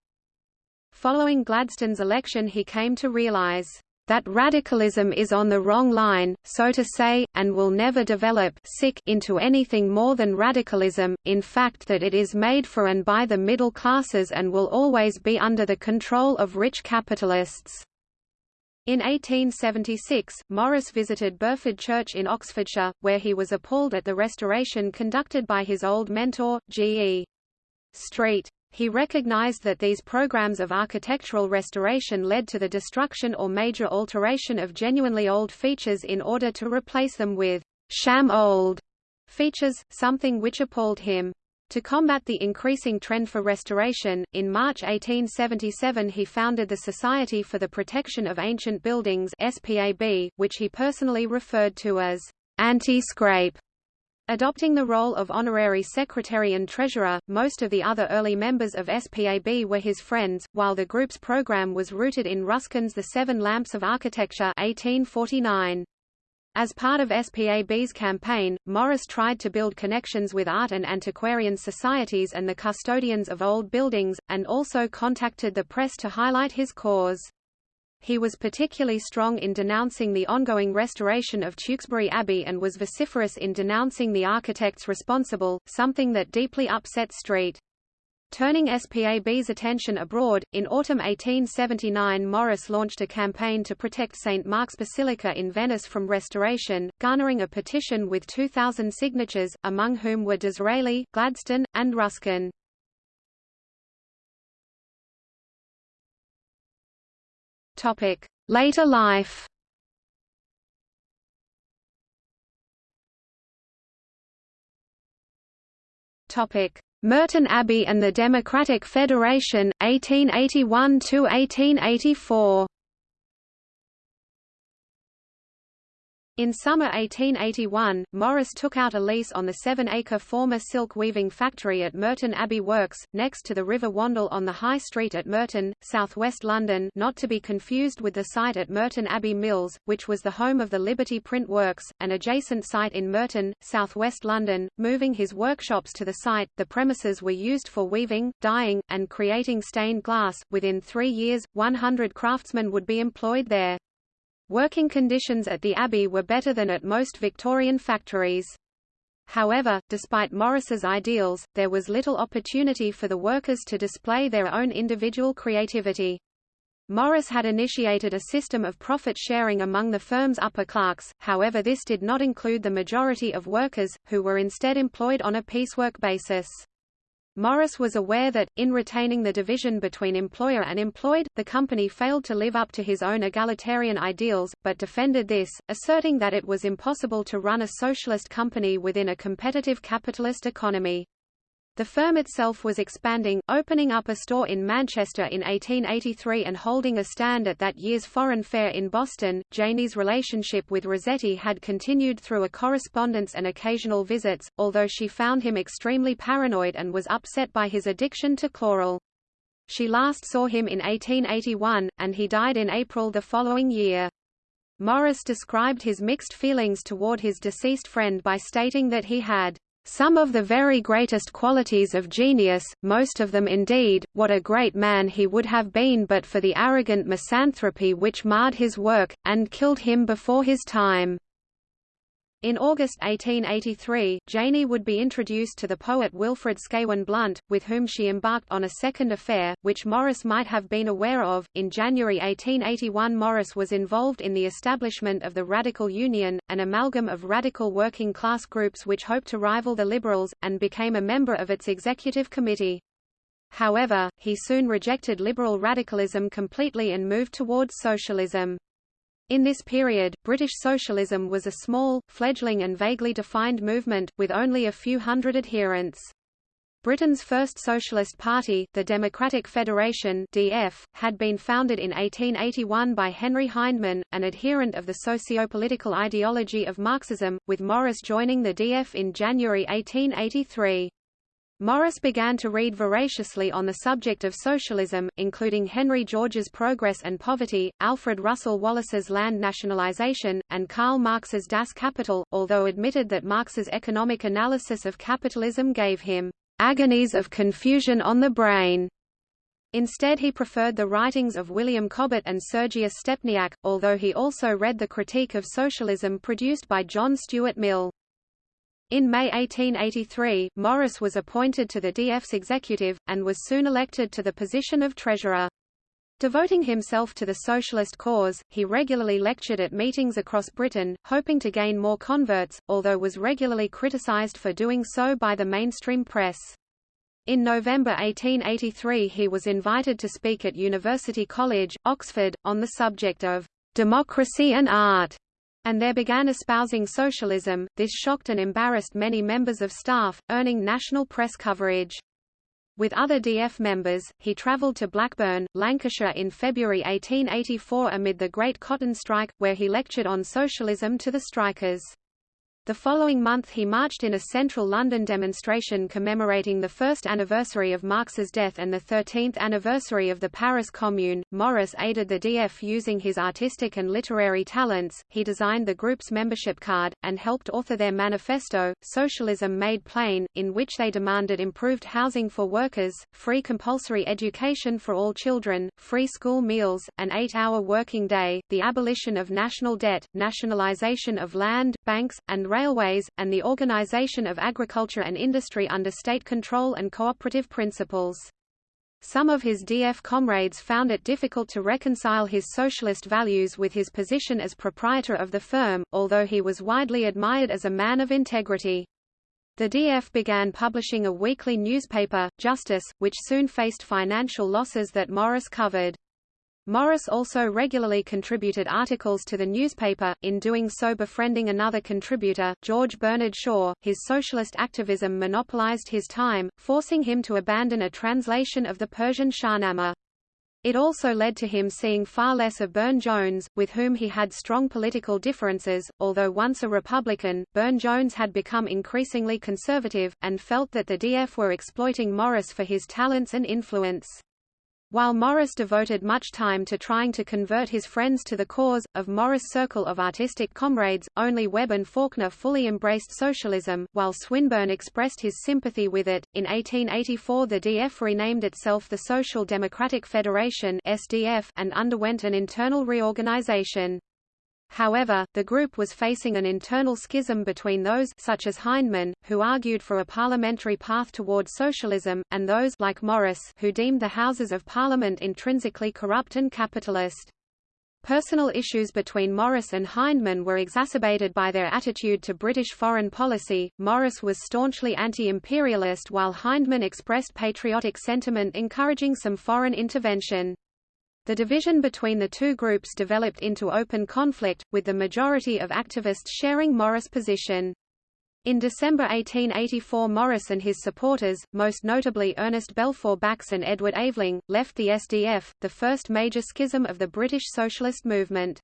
Following Gladstone's election he came to realize that radicalism is on the wrong line, so to say, and will never develop into anything more than radicalism, in fact that it is made for and by the middle classes and will always be under the control of rich capitalists. In 1876, Morris visited Burford Church in Oxfordshire, where he was appalled at the restoration conducted by his old mentor, G. E. Street. He recognized that these programs of architectural restoration led to the destruction or major alteration of genuinely old features in order to replace them with sham old features, something which appalled him. To combat the increasing trend for restoration, in March 1877 he founded the Society for the Protection of Ancient Buildings SPAB, which he personally referred to as anti-scrape. Adopting the role of honorary secretary and treasurer, most of the other early members of SPAB were his friends, while the group's program was rooted in Ruskin's The Seven Lamps of Architecture 1849. As part of SPAB's campaign, Morris tried to build connections with art and antiquarian societies and the custodians of old buildings, and also contacted the press to highlight his cause. He was particularly strong in denouncing the ongoing restoration of Tewkesbury Abbey and was vociferous in denouncing the architects responsible, something that deeply upset Street. Turning SPAB's attention abroad, in autumn 1879 Morris launched a campaign to protect St. Mark's Basilica in Venice from restoration, garnering a petition with 2,000 signatures, among whom were Disraeli, Gladstone, and Ruskin. Topic: Later life. Topic: Merton Abbey and the Democratic Federation 1881 to 1884. In summer 1881, Morris took out a lease on the seven-acre former silk weaving factory at Merton Abbey Works, next to the River Wandle on the High Street at Merton, southwest London not to be confused with the site at Merton Abbey Mills, which was the home of the Liberty Print Works, an adjacent site in Merton, southwest London. Moving his workshops to the site, the premises were used for weaving, dyeing, and creating stained glass. Within three years, 100 craftsmen would be employed there. Working conditions at the Abbey were better than at most Victorian factories. However, despite Morris's ideals, there was little opportunity for the workers to display their own individual creativity. Morris had initiated a system of profit sharing among the firm's upper clerks, however this did not include the majority of workers, who were instead employed on a piecework basis. Morris was aware that, in retaining the division between employer and employed, the company failed to live up to his own egalitarian ideals, but defended this, asserting that it was impossible to run a socialist company within a competitive capitalist economy. The firm itself was expanding, opening up a store in Manchester in 1883 and holding a stand at that year's Foreign Fair in Boston. Janey's relationship with Rossetti had continued through a correspondence and occasional visits, although she found him extremely paranoid and was upset by his addiction to chloral. She last saw him in 1881, and he died in April the following year. Morris described his mixed feelings toward his deceased friend by stating that he had some of the very greatest qualities of genius, most of them indeed, what a great man he would have been but for the arrogant misanthropy which marred his work, and killed him before his time. In August 1883, Janey would be introduced to the poet Wilfrid Scawen Blunt, with whom she embarked on a second affair, which Morris might have been aware of. In January 1881, Morris was involved in the establishment of the Radical Union, an amalgam of radical working class groups which hoped to rival the Liberals, and became a member of its executive committee. However, he soon rejected liberal radicalism completely and moved towards socialism. In this period, British socialism was a small, fledgling and vaguely defined movement, with only a few hundred adherents. Britain's first socialist party, the Democratic Federation (DF), had been founded in 1881 by Henry Hyndman, an adherent of the socio-political ideology of Marxism, with Morris joining the DF in January 1883. Morris began to read voraciously on the subject of socialism, including Henry George's Progress and Poverty, Alfred Russel Wallace's Land Nationalization, and Karl Marx's Das Kapital, although admitted that Marx's economic analysis of capitalism gave him agonies of confusion on the brain. Instead he preferred the writings of William Cobbett and Sergius Stepniak, although he also read the critique of socialism produced by John Stuart Mill. In May 1883, Morris was appointed to the DF's executive, and was soon elected to the position of treasurer. Devoting himself to the socialist cause, he regularly lectured at meetings across Britain, hoping to gain more converts, although was regularly criticized for doing so by the mainstream press. In November 1883 he was invited to speak at University College, Oxford, on the subject of democracy and art and there began espousing socialism. This shocked and embarrassed many members of staff, earning national press coverage. With other DF members, he travelled to Blackburn, Lancashire in February 1884 amid the Great Cotton Strike, where he lectured on socialism to the strikers. The following month he marched in a central London demonstration commemorating the first anniversary of Marx's death and the 13th anniversary of the Paris Commune. Morris aided the DF using his artistic and literary talents, he designed the group's membership card, and helped author their manifesto, Socialism Made Plain, in which they demanded improved housing for workers, free compulsory education for all children, free school meals, an eight-hour working day, the abolition of national debt, nationalization of land, banks, and railways, and the organization of agriculture and industry under state control and cooperative principles. Some of his DF comrades found it difficult to reconcile his socialist values with his position as proprietor of the firm, although he was widely admired as a man of integrity. The DF began publishing a weekly newspaper, Justice, which soon faced financial losses that Morris covered. Morris also regularly contributed articles to the newspaper, in doing so befriending another contributor, George Bernard Shaw. His socialist activism monopolized his time, forcing him to abandon a translation of the Persian Shahnameh. It also led to him seeing far less of Burne-Jones, with whom he had strong political differences. Although once a Republican, Burne-Jones had become increasingly conservative, and felt that the DF were exploiting Morris for his talents and influence. While Morris devoted much time to trying to convert his friends to the cause, of Morris' circle of artistic comrades, only Webb and Faulkner fully embraced socialism, while Swinburne expressed his sympathy with it. In 1884 the DF renamed itself the Social Democratic Federation SDF and underwent an internal reorganization. However, the group was facing an internal schism between those such as Hyndman, who argued for a parliamentary path toward socialism, and those like Morris, who deemed the Houses of Parliament intrinsically corrupt and capitalist. Personal issues between Morris and Hyndman were exacerbated by their attitude to British foreign policy. Morris was staunchly anti-imperialist while Hyndman expressed patriotic sentiment encouraging some foreign intervention. The division between the two groups developed into open conflict, with the majority of activists sharing Morris' position. In December 1884 Morris and his supporters, most notably Ernest Balfour Bax and Edward Aveling, left the SDF, the first major schism of the British socialist movement.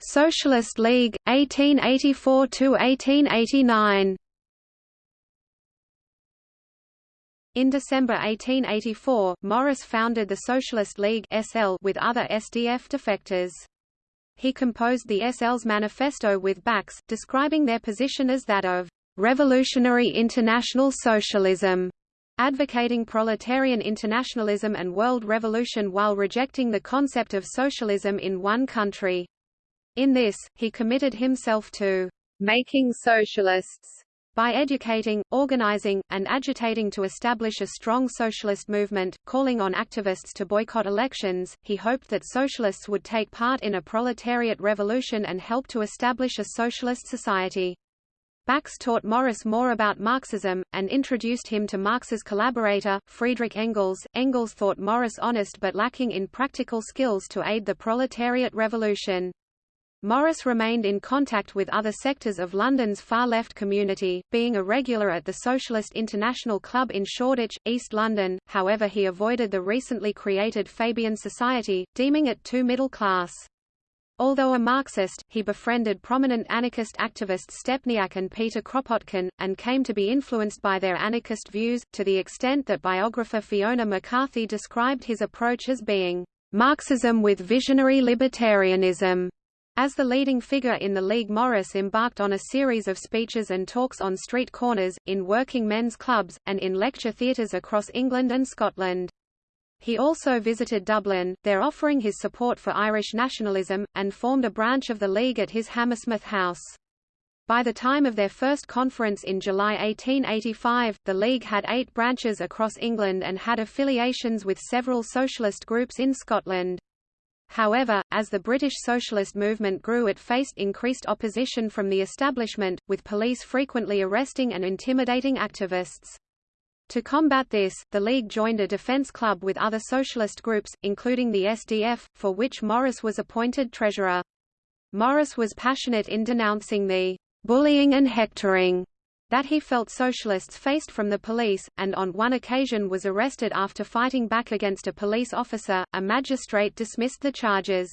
Socialist League, 1884–1889 In December 1884, Morris founded the Socialist League SL with other SDF defectors. He composed the SL's manifesto with Bax, describing their position as that of revolutionary international socialism, advocating proletarian internationalism and world revolution while rejecting the concept of socialism in one country. In this, he committed himself to making socialists by educating, organizing, and agitating to establish a strong socialist movement, calling on activists to boycott elections, he hoped that socialists would take part in a proletariat revolution and help to establish a socialist society. Bax taught Morris more about Marxism, and introduced him to Marx's collaborator, Friedrich Engels. Engels thought Morris honest but lacking in practical skills to aid the proletariat revolution. Morris remained in contact with other sectors of London's far-left community, being a regular at the Socialist International Club in Shoreditch, East London, however he avoided the recently created Fabian Society, deeming it too middle-class. Although a Marxist, he befriended prominent anarchist activists Stepniak and Peter Kropotkin, and came to be influenced by their anarchist views, to the extent that biographer Fiona MacCarthy described his approach as being Marxism with visionary libertarianism. As the leading figure in the League Morris embarked on a series of speeches and talks on street corners, in working men's clubs, and in lecture theatres across England and Scotland. He also visited Dublin, there offering his support for Irish nationalism, and formed a branch of the League at his Hammersmith house. By the time of their first conference in July 1885, the League had eight branches across England and had affiliations with several socialist groups in Scotland. However, as the British socialist movement grew it faced increased opposition from the establishment, with police frequently arresting and intimidating activists. To combat this, the League joined a defense club with other socialist groups, including the SDF, for which Morris was appointed treasurer. Morris was passionate in denouncing the bullying and hectoring that he felt socialists faced from the police, and on one occasion was arrested after fighting back against a police officer. A magistrate dismissed the charges.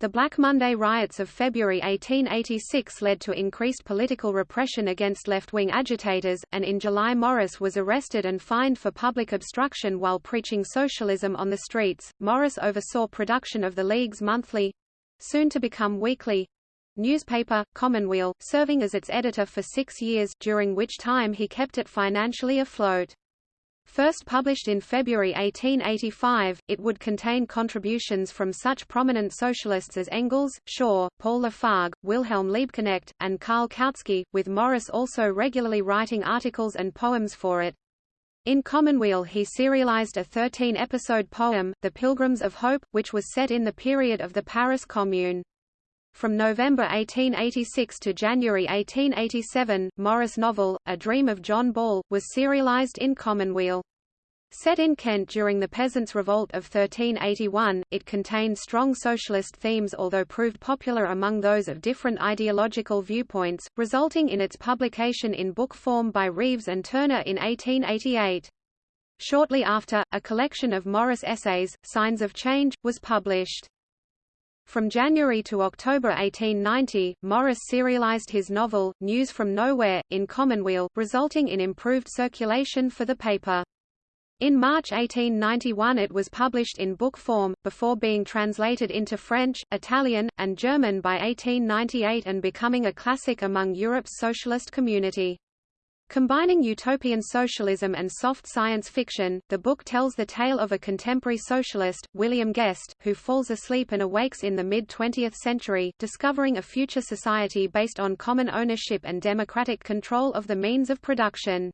The Black Monday riots of February 1886 led to increased political repression against left-wing agitators, and in July Morris was arrested and fined for public obstruction while preaching socialism on the streets. Morris oversaw production of the League's monthly—soon to become weekly, newspaper, Commonweal, serving as its editor for six years, during which time he kept it financially afloat. First published in February 1885, it would contain contributions from such prominent socialists as Engels, Shaw, Paul Lafargue, Wilhelm Liebknecht, and Karl Kautsky, with Morris also regularly writing articles and poems for it. In Commonweal he serialized a 13-episode poem, The Pilgrims of Hope, which was set in the period of the Paris Commune. From November 1886 to January 1887, Morris' novel, A Dream of John Ball, was serialized in Commonweal. Set in Kent during the Peasants' Revolt of 1381, it contained strong socialist themes although proved popular among those of different ideological viewpoints, resulting in its publication in book form by Reeves and Turner in 1888. Shortly after, a collection of Morris essays, Signs of Change, was published. From January to October 1890, Morris serialized his novel, News from Nowhere, in Commonweal, resulting in improved circulation for the paper. In March 1891 it was published in book form, before being translated into French, Italian, and German by 1898 and becoming a classic among Europe's socialist community. Combining utopian socialism and soft science fiction, the book tells the tale of a contemporary socialist, William Guest, who falls asleep and awakes in the mid-20th century, discovering a future society based on common ownership and democratic control of the means of production.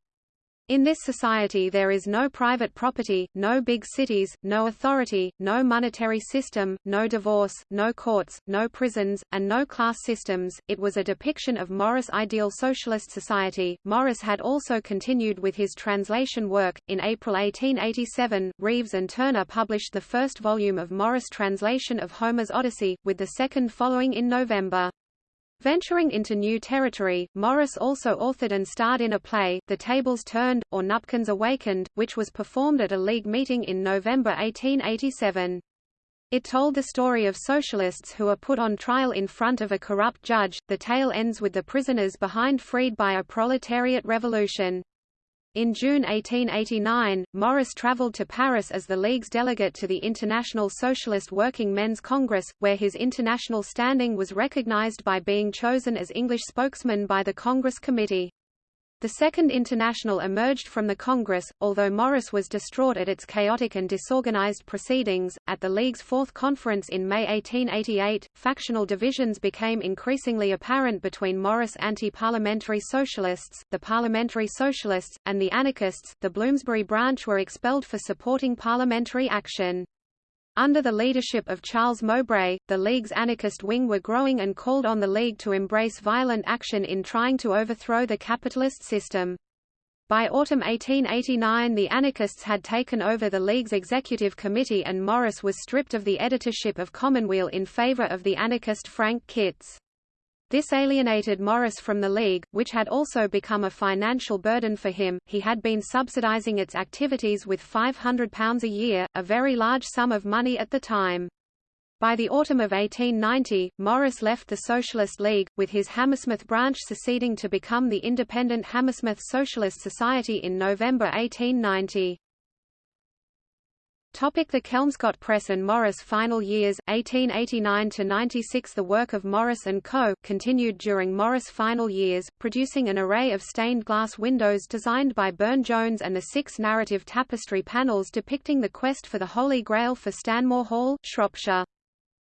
In this society there is no private property, no big cities, no authority, no monetary system, no divorce, no courts, no prisons, and no class systems. It was a depiction of Morris' ideal socialist society. Morris had also continued with his translation work. In April 1887, Reeves and Turner published the first volume of Morris' translation of Homer's Odyssey, with the second following in November. Venturing into new territory, Morris also authored and starred in a play, The Tables Turned, or Nupkins Awakened, which was performed at a League meeting in November 1887. It told the story of socialists who are put on trial in front of a corrupt judge. The tale ends with the prisoners behind freed by a proletariat revolution. In June 1889, Morris traveled to Paris as the League's delegate to the International Socialist Working Men's Congress, where his international standing was recognized by being chosen as English spokesman by the Congress Committee. The Second International emerged from the Congress, although Morris was distraught at its chaotic and disorganized proceedings. At the League's fourth conference in May 1888, factional divisions became increasingly apparent between Morris anti-parliamentary socialists, the parliamentary socialists, and the anarchists. The Bloomsbury branch were expelled for supporting parliamentary action. Under the leadership of Charles Mowbray, the League's anarchist wing were growing and called on the League to embrace violent action in trying to overthrow the capitalist system. By autumn 1889 the anarchists had taken over the League's executive committee and Morris was stripped of the editorship of Commonweal in favor of the anarchist Frank Kitz. This alienated Morris from the League, which had also become a financial burden for him. He had been subsidizing its activities with £500 a year, a very large sum of money at the time. By the autumn of 1890, Morris left the Socialist League, with his Hammersmith branch seceding to become the independent Hammersmith Socialist Society in November 1890. Topic the Kelmscott Press and Morris Final years, 1889–96 The work of Morris & Co. continued during Morris' final years, producing an array of stained glass windows designed by Burne-Jones and the six narrative tapestry panels depicting the quest for the Holy Grail for Stanmore Hall, Shropshire.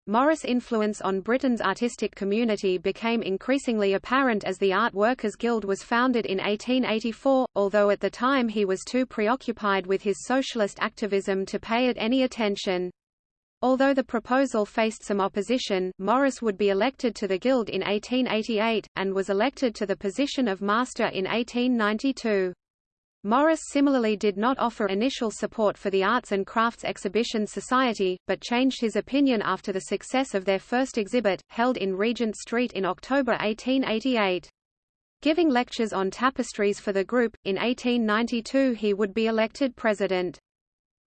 Morris' influence on Britain's artistic community became increasingly apparent as the Art Workers Guild was founded in 1884, although at the time he was too preoccupied with his socialist activism to pay it any attention. Although the proposal faced some opposition, Morris would be elected to the Guild in 1888, and was elected to the position of Master in 1892. Morris similarly did not offer initial support for the Arts and Crafts Exhibition Society, but changed his opinion after the success of their first exhibit, held in Regent Street in October 1888. Giving lectures on tapestries for the group, in 1892 he would be elected president.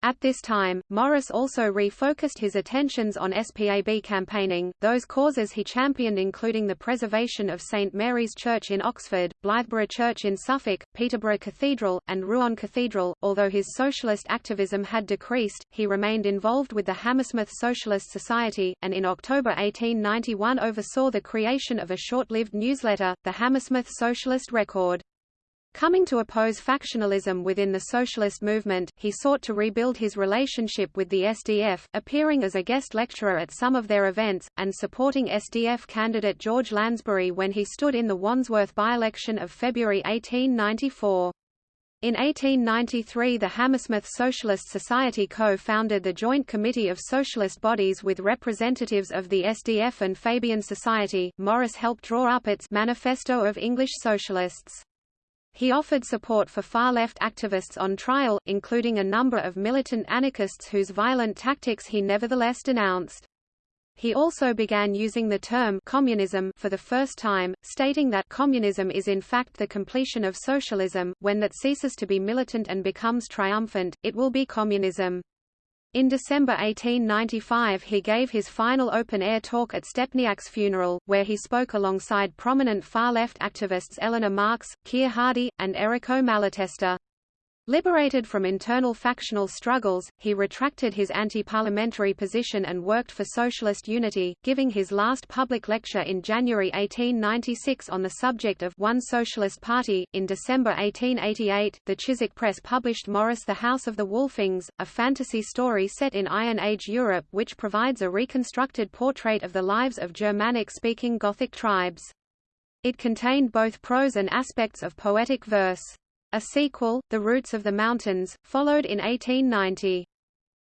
At this time, Morris also refocused his attentions on SPAB campaigning, those causes he championed including the preservation of St Mary's Church in Oxford, Blythburgh Church in Suffolk, Peterborough Cathedral, and Rouen Cathedral. Although his socialist activism had decreased, he remained involved with the Hammersmith Socialist Society, and in October 1891 oversaw the creation of a short-lived newsletter, the Hammersmith Socialist Record. Coming to oppose factionalism within the socialist movement, he sought to rebuild his relationship with the SDF, appearing as a guest lecturer at some of their events, and supporting SDF candidate George Lansbury when he stood in the Wandsworth by-election of February 1894. In 1893 the Hammersmith Socialist Society co-founded the Joint Committee of Socialist Bodies with representatives of the SDF and Fabian Society. Morris helped draw up its Manifesto of English Socialists. He offered support for far-left activists on trial, including a number of militant anarchists whose violent tactics he nevertheless denounced. He also began using the term communism for the first time, stating that communism is in fact the completion of socialism, when that ceases to be militant and becomes triumphant, it will be communism. In December 1895 he gave his final open-air talk at Stepniak's funeral, where he spoke alongside prominent far-left activists Eleanor Marx, Keir Hardie, and Errico Malatesta. Liberated from internal factional struggles, he retracted his anti-parliamentary position and worked for socialist unity, giving his last public lecture in January 1896 on the subject of One Socialist Party. In December 1888, the Chiswick Press published Morris the House of the Wolfings, a fantasy story set in Iron Age Europe which provides a reconstructed portrait of the lives of Germanic-speaking Gothic tribes. It contained both prose and aspects of poetic verse. A sequel, The Roots of the Mountains, followed in 1890.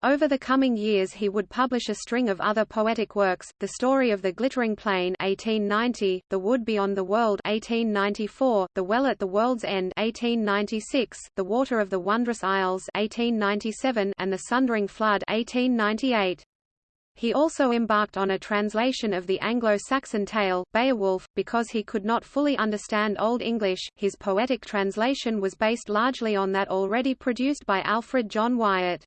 Over the coming years he would publish a string of other poetic works, The Story of the Glittering Plain 1890, The Wood Beyond the World 1894, The Well at the World's End 1896, The Water of the Wondrous Isles 1897, and The Sundering Flood 1898. He also embarked on a translation of the Anglo-Saxon tale, Beowulf, because he could not fully understand Old English. His poetic translation was based largely on that already produced by Alfred John Wyatt.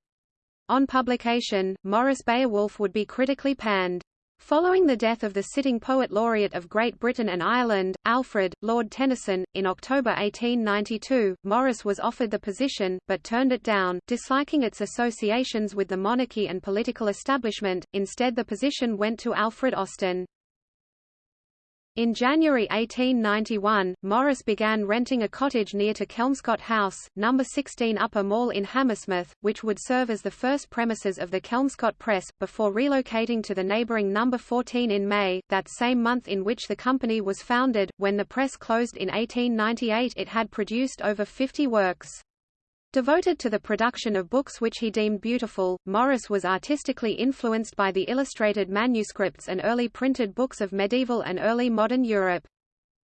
On publication, Morris Beowulf would be critically panned. Following the death of the sitting poet laureate of Great Britain and Ireland, Alfred, Lord Tennyson, in October 1892, Morris was offered the position, but turned it down, disliking its associations with the monarchy and political establishment, instead the position went to Alfred Austin. In January 1891, Morris began renting a cottage near to Kelmscott House, No. 16 Upper Mall in Hammersmith, which would serve as the first premises of the Kelmscott Press, before relocating to the neighbouring No. 14 in May, that same month in which the company was founded. When the press closed in 1898 it had produced over 50 works. Devoted to the production of books which he deemed beautiful, Morris was artistically influenced by the illustrated manuscripts and early printed books of medieval and early modern Europe.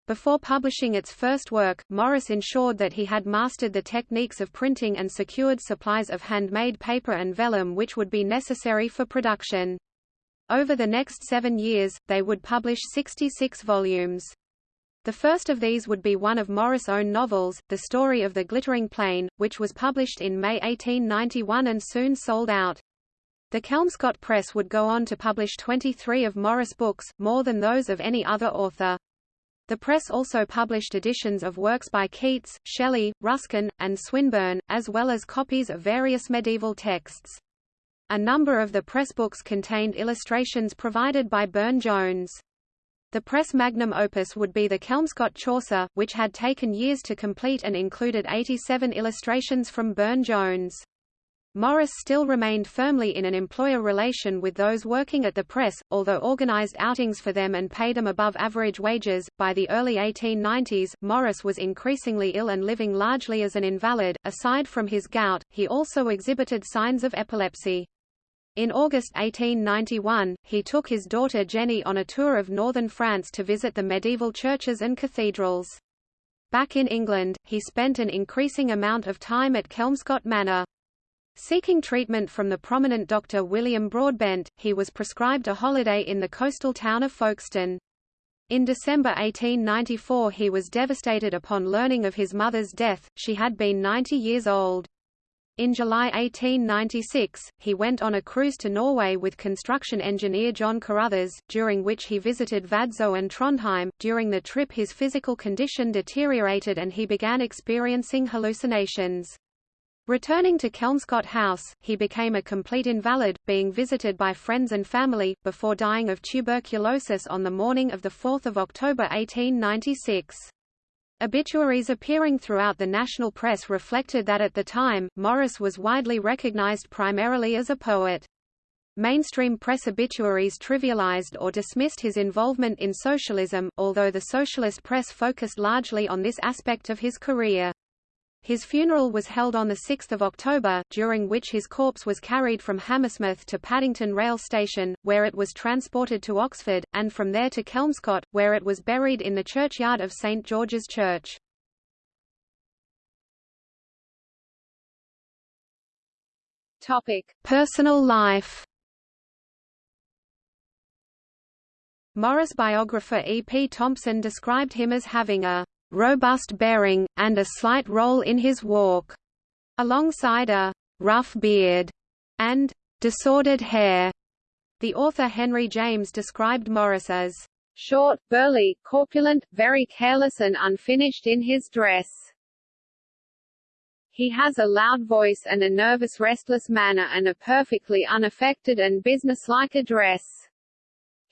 Before publishing its first work, Morris ensured that he had mastered the techniques of printing and secured supplies of handmade paper and vellum which would be necessary for production. Over the next seven years, they would publish 66 volumes. The first of these would be one of Morris' own novels, The Story of the Glittering Plain, which was published in May 1891 and soon sold out. The Kelmscott Press would go on to publish 23 of Morris' books, more than those of any other author. The press also published editions of works by Keats, Shelley, Ruskin, and Swinburne, as well as copies of various medieval texts. A number of the press books contained illustrations provided by Burne-Jones. The press magnum opus would be the Kelmscott Chaucer, which had taken years to complete and included 87 illustrations from Burne-Jones. Morris still remained firmly in an employer relation with those working at the press, although organized outings for them and paid them above average wages. By the early 1890s, Morris was increasingly ill and living largely as an invalid. Aside from his gout, he also exhibited signs of epilepsy. In August 1891, he took his daughter Jenny on a tour of northern France to visit the medieval churches and cathedrals. Back in England, he spent an increasing amount of time at Kelmscott Manor. Seeking treatment from the prominent doctor William Broadbent, he was prescribed a holiday in the coastal town of Folkestone. In December 1894 he was devastated upon learning of his mother's death, she had been 90 years old. In July 1896, he went on a cruise to Norway with construction engineer John Carruthers, during which he visited Vadsø and Trondheim. During the trip his physical condition deteriorated and he began experiencing hallucinations. Returning to Kelmscott House, he became a complete invalid, being visited by friends and family, before dying of tuberculosis on the morning of 4 October 1896. Obituaries appearing throughout the national press reflected that at the time, Morris was widely recognized primarily as a poet. Mainstream press obituaries trivialized or dismissed his involvement in socialism, although the socialist press focused largely on this aspect of his career. His funeral was held on 6 October, during which his corpse was carried from Hammersmith to Paddington Rail Station, where it was transported to Oxford, and from there to Kelmscott, where it was buried in the churchyard of St George's Church. Topic. Personal life Morris biographer E. P. Thompson described him as having a robust bearing, and a slight roll in his walk, alongside a rough beard and disordered hair. The author Henry James described Morris as short, burly, corpulent, very careless and unfinished in his dress. He has a loud voice and a nervous restless manner and a perfectly unaffected and businesslike address.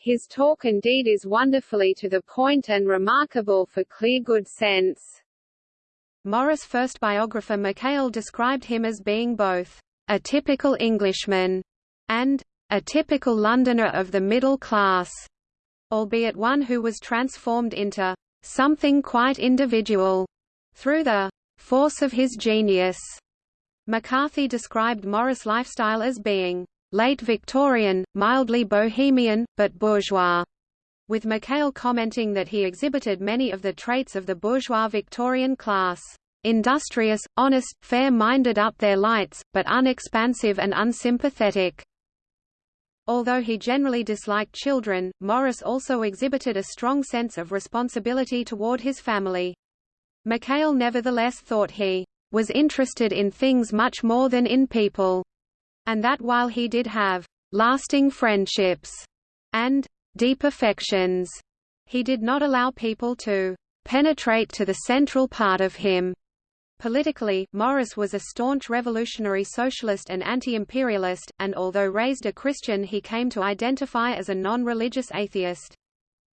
His talk indeed is wonderfully to the point and remarkable for clear good sense. Morris' first biographer Mackail described him as being both a typical Englishman and a typical Londoner of the middle class, albeit one who was transformed into something quite individual through the force of his genius. MacCarthy described Morris' lifestyle as being late Victorian, mildly bohemian, but bourgeois, with Mackail commenting that he exhibited many of the traits of the bourgeois Victorian class. Industrious, honest, fair-minded up their lights, but unexpansive and unsympathetic. Although he generally disliked children, Morris also exhibited a strong sense of responsibility toward his family. Mackail nevertheless thought he was interested in things much more than in people and that while he did have lasting friendships and deep affections, he did not allow people to penetrate to the central part of him. Politically, Morris was a staunch revolutionary socialist and anti-imperialist, and although raised a Christian he came to identify as a non-religious atheist.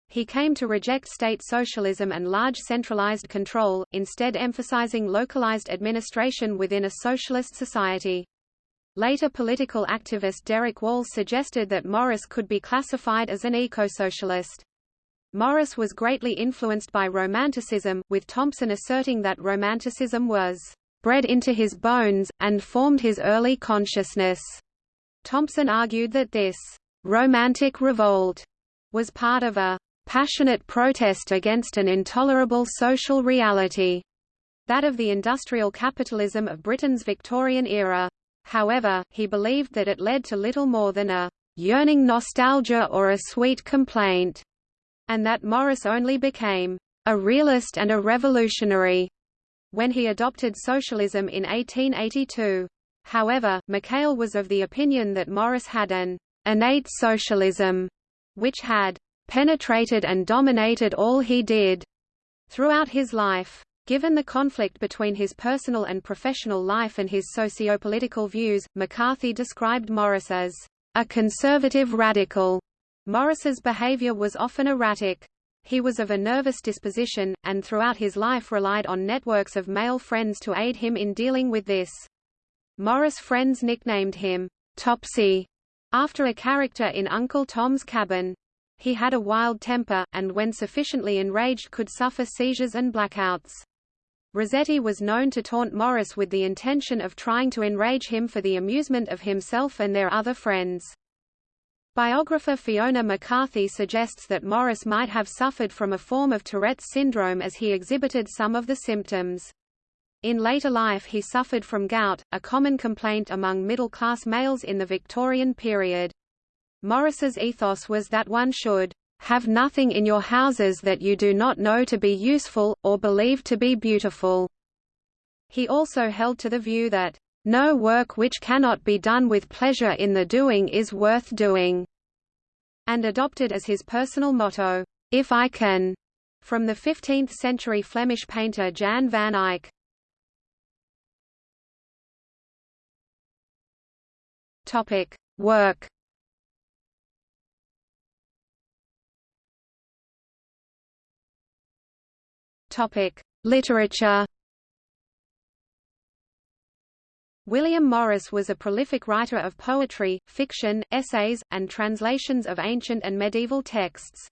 He came to reject state socialism and large centralized control, instead emphasizing localized administration within a socialist society. Later political activist Derek Wall suggested that Morris could be classified as an eco-socialist. Morris was greatly influenced by Romanticism, with Thompson asserting that Romanticism was bred into his bones, and formed his early consciousness. Thompson argued that this romantic revolt was part of a passionate protest against an intolerable social reality, that of the industrial capitalism of Britain's Victorian era. However, he believed that it led to little more than a yearning nostalgia or a sweet complaint, and that Morris only became a realist and a revolutionary when he adopted socialism in 1882. However, Mackail was of the opinion that Morris had an innate socialism, which had penetrated and dominated all he did throughout his life. Given the conflict between his personal and professional life and his socio-political views, MacCarthy described Morris as a conservative radical. Morris's behavior was often erratic. He was of a nervous disposition, and throughout his life relied on networks of male friends to aid him in dealing with this. Morris friends nicknamed him Topsy, after a character in Uncle Tom's Cabin. He had a wild temper, and when sufficiently enraged could suffer seizures and blackouts. Rossetti was known to taunt Morris with the intention of trying to enrage him for the amusement of himself and their other friends. Biographer Fiona MacCarthy suggests that Morris might have suffered from a form of Tourette's syndrome as he exhibited some of the symptoms. In later life he suffered from gout, a common complaint among middle-class males in the Victorian period. Morris's ethos was that one should have nothing in your houses that you do not know to be useful, or believe to be beautiful." He also held to the view that, "...no work which cannot be done with pleasure in the doing is worth doing," and adopted as his personal motto, "If I can," from the 15th-century Flemish painter Jan van Eyck. Work Topic: Literature. William Morris was a prolific writer of poetry, fiction, essays, and translations of ancient and medieval texts.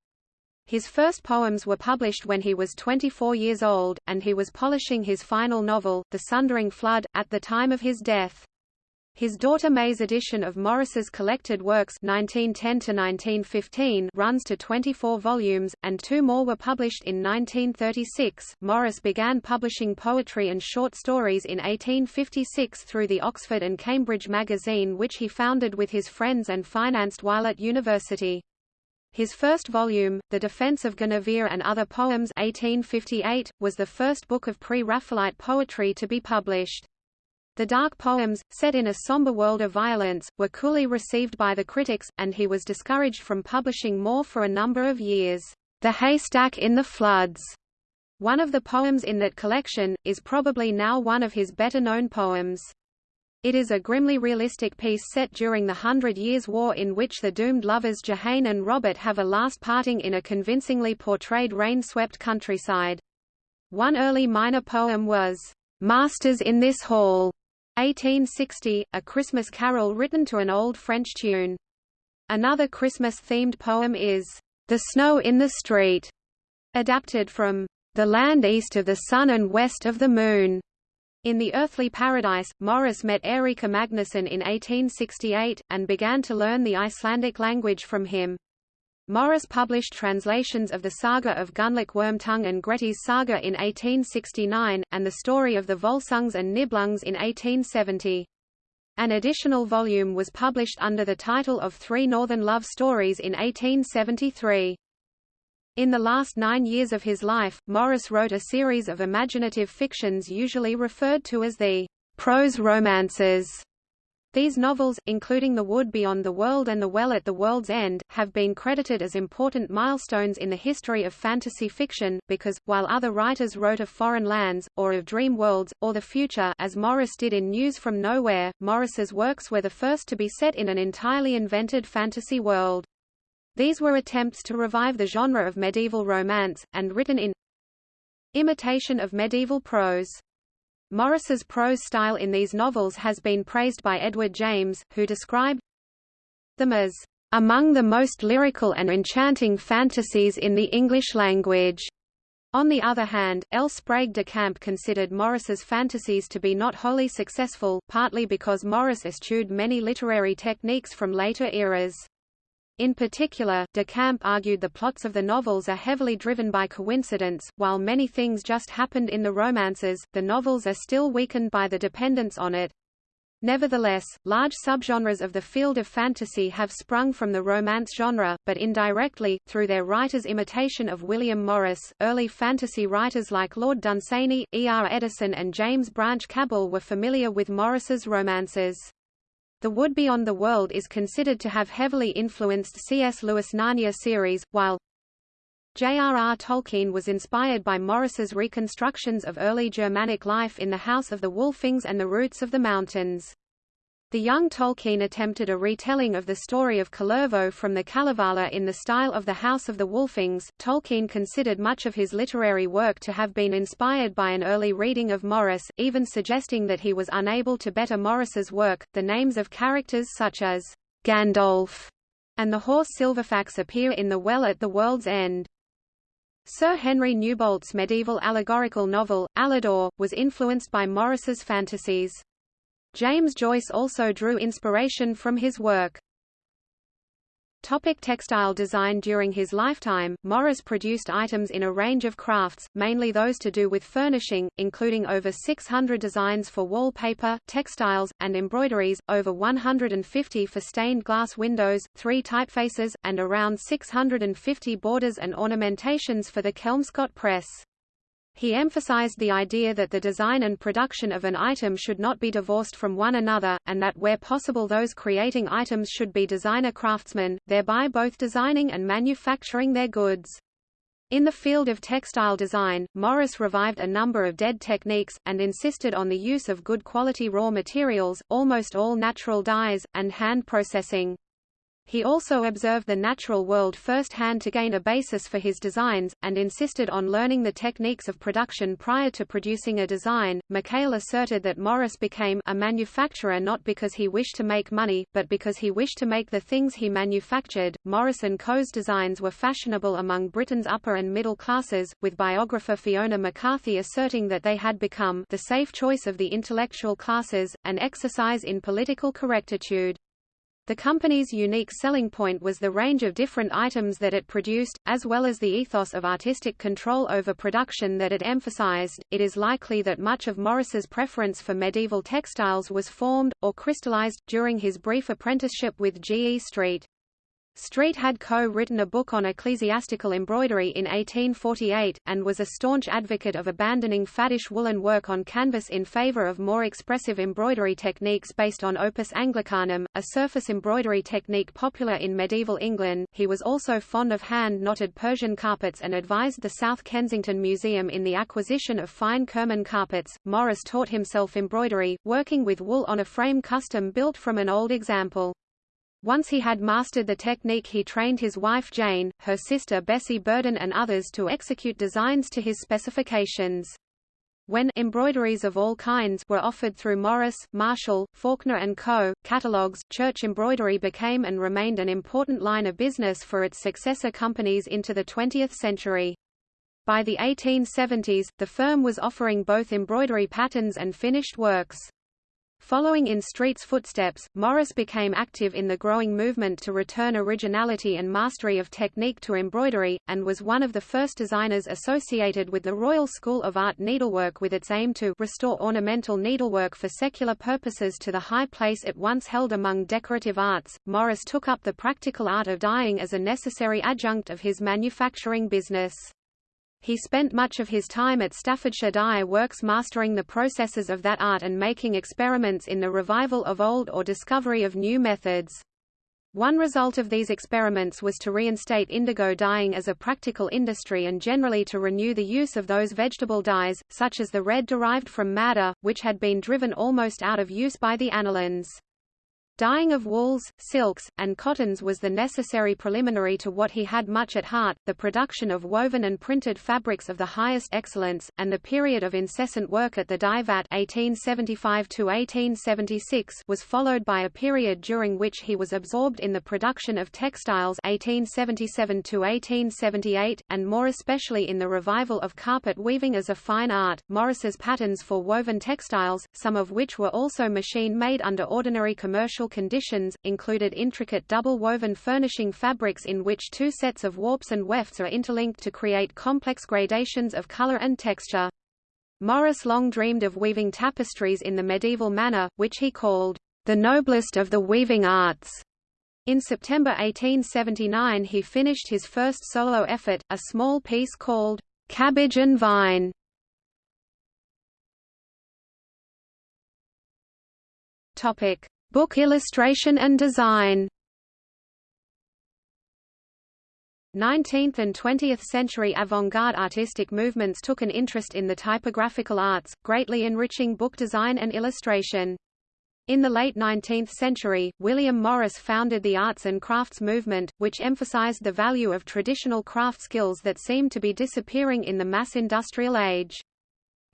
His first poems were published when he was 24 years old, and he was polishing his final novel, The Sundering Flood, at the time of his death. His daughter May's edition of Morris's collected works 1910 runs to 24 volumes, and two more were published in 1936. Morris began publishing poetry and short stories in 1856 through the Oxford and Cambridge magazine which he founded with his friends and financed while at university. His first volume, The Defense of Guinevere and Other Poems 1858, was the first book of pre-Raphaelite poetry to be published. The dark poems, set in a somber world of violence, were coolly received by the critics, and he was discouraged from publishing more for a number of years. The Haystack in the Floods, one of the poems in that collection, is probably now one of his better-known poems. It is a grimly realistic piece set during the Hundred Years' War in which the doomed lovers Jehane and Robert have a last parting in a convincingly portrayed rain-swept countryside. One early minor poem was, "'Masters in This Hall' 1860, a Christmas carol written to an old French tune. Another Christmas-themed poem is, The Snow in the Street, adapted from The Land East of the Sun and West of the Moon. In The Earthly Paradise, Morris met Eiríkur Magnusson in 1868, and began to learn the Icelandic language from him. Morris published translations of the saga of Gunnlaug Wormtongue and Gretti's saga in 1869, and the story of the Volsungs and Nibelungs in 1870. An additional volume was published under the title of Three Northern Love Stories in 1873. In the last nine years of his life, Morris wrote a series of imaginative fictions usually referred to as the prose romances. These novels, including The Wood Beyond the World and The Well at the World's End, have been credited as important milestones in the history of fantasy fiction, because, while other writers wrote of foreign lands, or of dream worlds, or the future as Morris did in News from Nowhere, Morris's works were the first to be set in an entirely invented fantasy world. These were attempts to revive the genre of medieval romance, and written in imitation of medieval prose. Morris's prose style in these novels has been praised by Edward James, who described them as among the most lyrical and enchanting fantasies in the English language. On the other hand, L. Sprague de Camp considered Morris's fantasies to be not wholly successful, partly because Morris eschewed many literary techniques from later eras. In particular, de Camp argued the plots of the novels are heavily driven by coincidence, while many things just happened in the romances, the novels are still weakened by the dependence on it. Nevertheless, large subgenres of the field of fantasy have sprung from the romance genre, but indirectly, through their writers' imitation of William Morris. Early fantasy writers like Lord Dunsany, E. R. Eddison, and James Branch Cabell were familiar with Morris's romances. The Wood Beyond the World is considered to have heavily influenced C.S. Lewis' Narnia series, while J.R.R. Tolkien was inspired by Morris's reconstructions of early Germanic life in the House of the Wolfings and the Roots of the Mountains. The young Tolkien attempted a retelling of the story of Kullervo from the Kalevala in the style of the House of the Wolfings. Tolkien considered much of his literary work to have been inspired by an early reading of Morris, even suggesting that he was unable to better Morris's work. The names of characters such as Gandalf and the horse Silverfax appear in The Well at the World's End. Sir Henry Newbolt's medieval allegorical novel, Aladore, was influenced by Morris's fantasies. James Joyce also drew inspiration from his work. Topic textile design During his lifetime, Morris produced items in a range of crafts, mainly those to do with furnishing, including over 600 designs for wallpaper, textiles, and embroideries, over 150 for stained glass windows, three typefaces, and around 650 borders and ornamentations for the Kelmscott press. He emphasized the idea that the design and production of an item should not be divorced from one another, and that where possible those creating items should be designer craftsmen, thereby both designing and manufacturing their goods. In the field of textile design, Morris revived a number of dead techniques, and insisted on the use of good quality raw materials, almost all natural dyes, and hand processing. He also observed the natural world firsthand to gain a basis for his designs, and insisted on learning the techniques of production prior to producing a design. Mackail asserted that Morris became a manufacturer not because he wished to make money, but because he wished to make the things he manufactured. Morris & Co.'s designs were fashionable among Britain's upper and middle classes, with biographer Fiona MacCarthy asserting that they had become the safe choice of the intellectual classes, an exercise in political correctitude. The company's unique selling point was the range of different items that it produced, as well as the ethos of artistic control over production that it emphasized. It is likely that much of Morris's preference for medieval textiles was formed, or crystallized, during his brief apprenticeship with G. E. Street. Street had co-written a book on ecclesiastical embroidery in 1848, and was a staunch advocate of abandoning faddish woolen work on canvas in favor of more expressive embroidery techniques based on opus anglicanum, a surface embroidery technique popular in medieval England. He was also fond of hand-knotted Persian carpets and advised the South Kensington Museum in the acquisition of fine Kerman carpets. Morris taught himself embroidery, working with wool on a frame custom built from an old example. Once he had mastered the technique he trained his wife Jane, her sister Bessie Burden and others to execute designs to his specifications. When embroideries of all kinds were offered through Morris, Marshall, Faulkner & Co. catalogs, church embroidery became and remained an important line of business for its successor companies into the 20th century. By the 1870s, the firm was offering both embroidery patterns and finished works. Following in Street's footsteps, Morris became active in the growing movement to return originality and mastery of technique to embroidery, and was one of the first designers associated with the Royal School of Art Needlework with its aim to restore ornamental needlework for secular purposes to the high place it once held among decorative arts. Morris took up the practical art of dyeing as a necessary adjunct of his manufacturing business. He spent much of his time at Staffordshire Dye Works mastering the processes of that art and making experiments in the revival of old or discovery of new methods. One result of these experiments was to reinstate indigo dyeing as a practical industry and generally to renew the use of those vegetable dyes, such as the red derived from madder, which had been driven almost out of use by the anilines. Dyeing of wools, silks, and cottons was the necessary preliminary to what he had much at heart, the production of woven and printed fabrics of the highest excellence, and the period of incessant work at the dye vat 1875 was followed by a period during which he was absorbed in the production of textiles 1877 and more especially in the revival of carpet weaving as a fine art. Morris's patterns for woven textiles, some of which were also machine-made under ordinary commercial conditions, included intricate double-woven furnishing fabrics in which two sets of warps and wefts are interlinked to create complex gradations of color and texture. Morris long dreamed of weaving tapestries in the medieval manner, which he called the noblest of the weaving arts. In September 1879 he finished his first solo effort, a small piece called Cabbage and Vine. Topic: Book illustration and design. 19th and 20th century avant-garde artistic movements took an interest in the typographical arts, greatly enriching book design and illustration. In the late 19th century, William Morris founded the arts and crafts movement, which emphasized the value of traditional craft skills that seemed to be disappearing in the mass industrial age.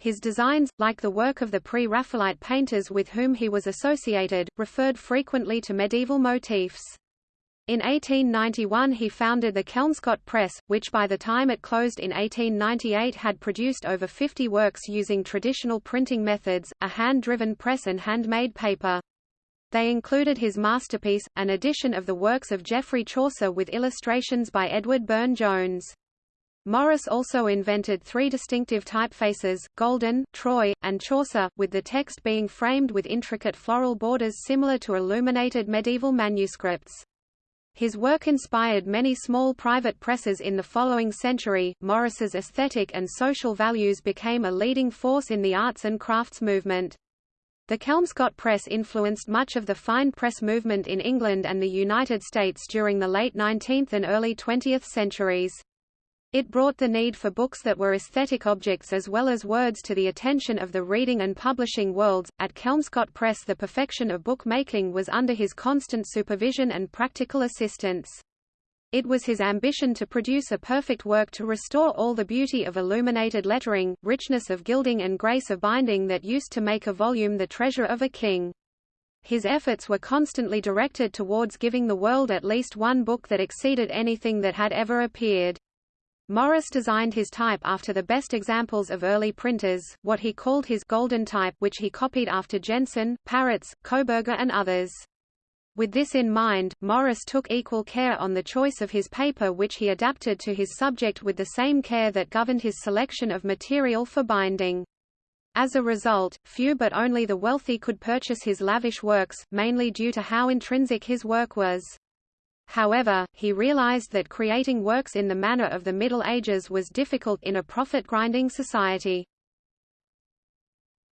His designs, like the work of the pre-Raphaelite painters with whom he was associated, referred frequently to medieval motifs. In 1891 he founded the Kelmscott Press, which by the time it closed in 1898 had produced over 50 works using traditional printing methods, a hand-driven press and handmade paper. They included his masterpiece, an edition of the works of Geoffrey Chaucer with illustrations by Edward Burne-Jones. Morris also invented three distinctive typefaces, Golden, Troy, and Chaucer, with the text being framed with intricate floral borders similar to illuminated medieval manuscripts. His work inspired many small private presses in the following century. Morris's aesthetic and social values became a leading force in the arts and crafts movement. The Kelmscott Press influenced much of the fine press movement in England and the United States during the late 19th and early 20th centuries. It brought the need for books that were aesthetic objects as well as words to the attention of the reading and publishing worlds. At Kelmscott Press, the perfection of bookmaking was under his constant supervision and practical assistance. It was his ambition to produce a perfect work to restore all the beauty of illuminated lettering, richness of gilding and grace of binding that used to make a volume the treasure of a king. His efforts were constantly directed towards giving the world at least one book that exceeded anything that had ever appeared. Morris designed his type after the best examples of early printers, what he called his golden type which he copied after Jenson, Paretz, Koberger and others. With this in mind, Morris took equal care on the choice of his paper which he adapted to his subject with the same care that governed his selection of material for binding. As a result, few but only the wealthy could purchase his lavish works, mainly due to how intrinsic his work was. However, he realized that creating works in the manner of the Middle Ages was difficult in a profit-grinding society.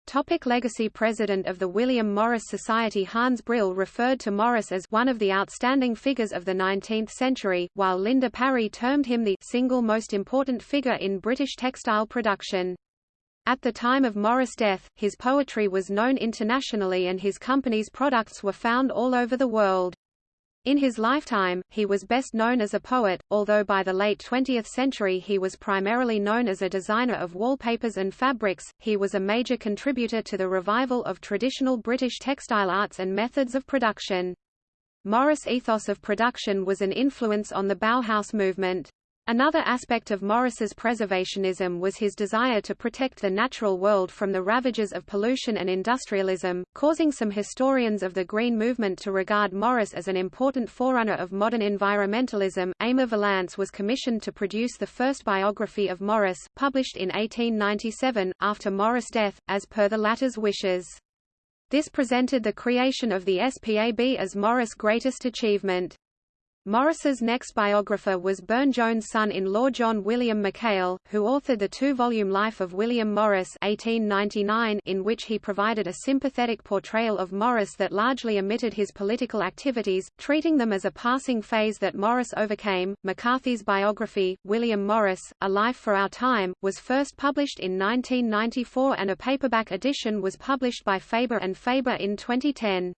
Topic legacy President of the William Morris Society Hans Brill referred to Morris as one of the outstanding figures of the 19th century, while Linda Parry termed him the single most important figure in British textile production. At the time of Morris' death, his poetry was known internationally and his company's products were found all over the world. In his lifetime, he was best known as a poet, although by the late 20th century he was primarily known as a designer of wallpapers and fabrics. He was a major contributor to the revival of traditional British textile arts and methods of production. Morris' ethos of production was an influence on the Bauhaus movement. Another aspect of Morris's preservationism was his desire to protect the natural world from the ravages of pollution and industrialism, causing some historians of the Green Movement to regard Morris as an important forerunner of modern environmentalism. Aymer Vallance was commissioned to produce the first biography of Morris, published in 1897, after Morris' death, as per the latter's wishes. This presented the creation of the SPAB as Morris' greatest achievement. Morris's next biographer was Burne-Jones' son-in-law John William Mackail, who authored the two-volume Life of William Morris 1899 in which he provided a sympathetic portrayal of Morris that largely omitted his political activities, treating them as a passing phase that Morris overcame. MacCarthy's biography, William Morris, A Life for Our Time, was first published in 1994 and a paperback edition was published by Faber and Faber in 2010.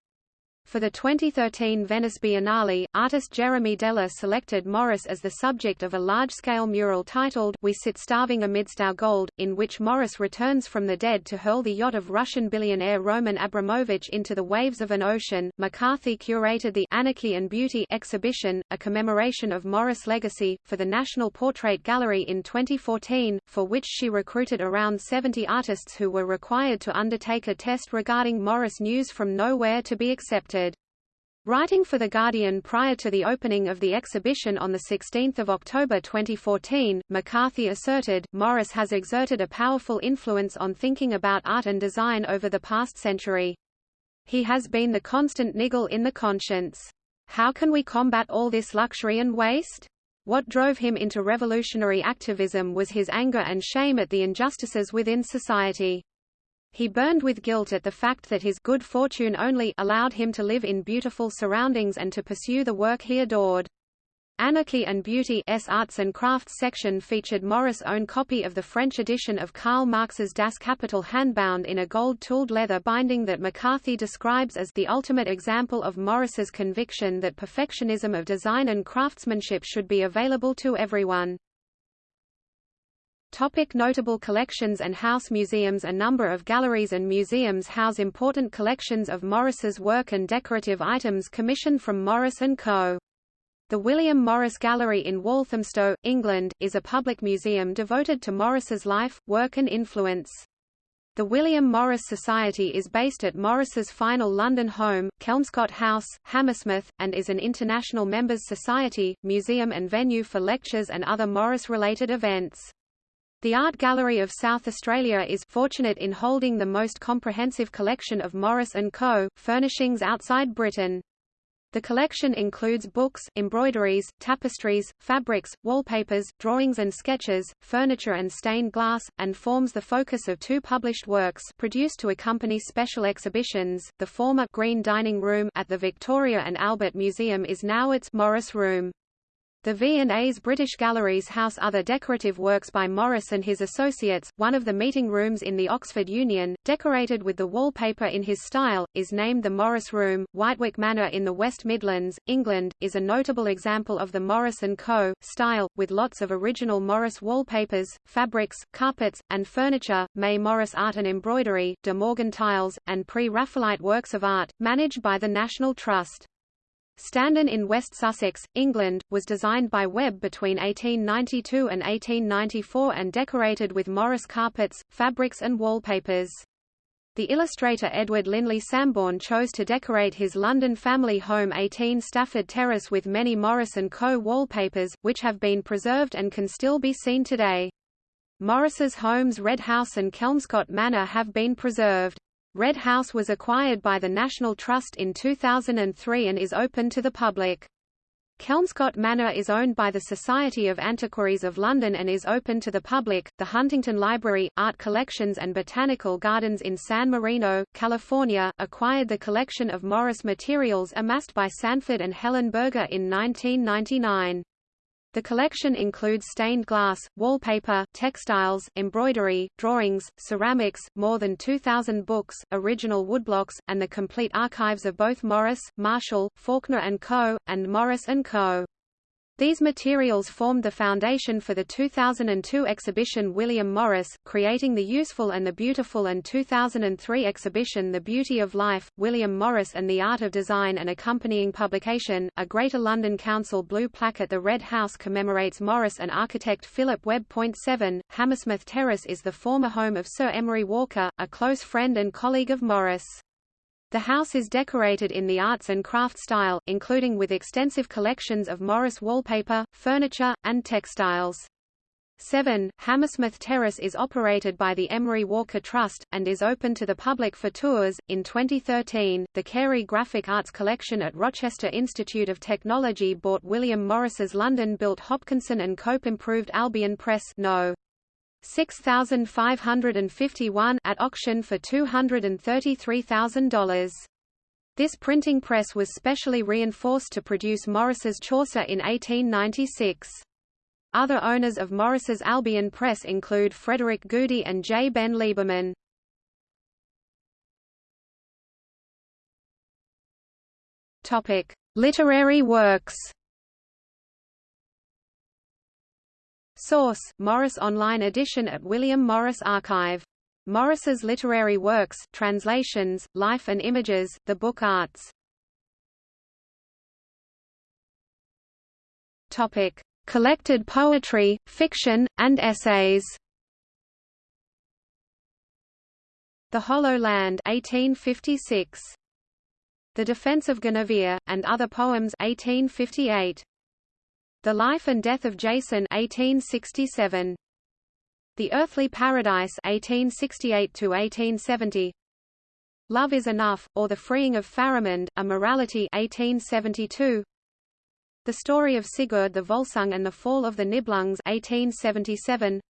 For the 2013 Venice Biennale, artist Jeremy Deller selected Morris as the subject of a large-scale mural titled We Sit Starving Amidst Our Gold, in which Morris returns from the dead to hurl the yacht of Russian billionaire Roman Abramovich into the waves of an ocean. MacCarthy curated the Anarchy and Beauty exhibition, a commemoration of Morris' legacy, for the National Portrait Gallery in 2014, for which she recruited around 70 artists who were required to undertake a test regarding Morris news from nowhere to be accepted. Writing for The Guardian prior to the opening of the exhibition on 16 October 2014, MacCarthy asserted, Morris has exerted a powerful influence on thinking about art and design over the past century. He has been the constant niggle in the conscience. How can we combat all this luxury and waste? What drove him into revolutionary activism was his anger and shame at the injustices within society. He burned with guilt at the fact that his good fortune only allowed him to live in beautiful surroundings and to pursue the work he adored. Anarchy and Beauty Arts and Crafts section featured Morris' own copy of the French edition of Karl Marx's Das Kapital handbound in a gold-tooled leather binding that MacCarthy describes as the ultimate example of Morris's conviction that perfectionism of design and craftsmanship should be available to everyone. Topic notable collections and house museums A number of galleries and museums house important collections of Morris's work and decorative items commissioned from Morris & Co. The William Morris Gallery in Walthamstow, England, is a public museum devoted to Morris's life, work and influence. The William Morris Society is based at Morris's final London home, Kelmscott House, Hammersmith, and is an international members society, museum and venue for lectures and other Morris-related events. The Art Gallery of South Australia is fortunate in holding the most comprehensive collection of Morris & Co. furnishings outside Britain. The collection includes books, embroideries, tapestries, fabrics, wallpapers, drawings and sketches, furniture and stained glass, and forms the focus of two published works produced to accompany special exhibitions. The former Green Dining Room at the Victoria and Albert Museum is now its Morris Room. The V&A's British Galleries house other decorative works by Morris and his associates. One of the meeting rooms in the Oxford Union, decorated with the wallpaper in his style, is named the Morris Room. Wightwick Manor in the West Midlands, England, is a notable example of the Morris & Co. style, with lots of original Morris wallpapers, fabrics, carpets, and furniture, May Morris art and embroidery, De Morgan tiles, and pre-Raphaelite works of art, managed by the National Trust. Standen in West Sussex, England, was designed by Webb between 1892 and 1894 and decorated with Morris carpets, fabrics and wallpapers. The illustrator Edward Linley Sambourne chose to decorate his London family home 18 Stafford Terrace with many Morris & Co. wallpapers, which have been preserved and can still be seen today. Morris's homes Red House and Kelmscott Manor have been preserved. Red House was acquired by the National Trust in 2003 and is open to the public. Kelmscott Manor is owned by the Society of Antiquaries of London and is open to the public. The Huntington Library, Art Collections and Botanical Gardens in San Marino, California, acquired the collection of Morris materials amassed by Sanford and Helen Berger in 1999. The collection includes stained glass, wallpaper, textiles, embroidery, drawings, ceramics, more than 2,000 books, original woodblocks, and the complete archives of both Morris, Marshall, Faulkner & Co., and Morris & Co. These materials formed the foundation for the 2002 exhibition William Morris, Creating the Useful and the Beautiful and 2003 exhibition The Beauty of Life, William Morris and the Art of Design and accompanying publication, a Greater London Council blue plaque at the Red House commemorates Morris and architect Philip Webb. 7. Hammersmith Terrace is the former home of Sir Emery Walker, a close friend and colleague of Morris. The house is decorated in the arts and craft style, including with extensive collections of Morris wallpaper, furniture, and textiles. 7. Hammersmith Terrace is operated by the Emery Walker Trust, and is open to the public for tours. In 2013, the Carey Graphic Arts Collection at Rochester Institute of Technology bought William Morris's London-built Hopkinson & Cope Improved Albion Press no. 6551 at auction for $233,000. This printing press was specially reinforced to produce Morris's Chaucer in 1896. Other owners of Morris's Albion Press include Frederic Goudy and J. Ben Lieberman. Topic: Literary works. Source: Morris Online Edition at William Morris Archive. Morris's literary works, translations, life and images, the book arts. Topic: Collected poetry, fiction, and essays. The Hollow Land 1856. The Defense of Guinevere, and Other Poems 1858. The Life and Death of Jason 1867. The Earthly Paradise 1868 to 1870. Love is Enough, or The Freeing of Pharamond, A Morality 1872. The Story of Sigurd the Volsung and the Fall of the Nibelungs 1877.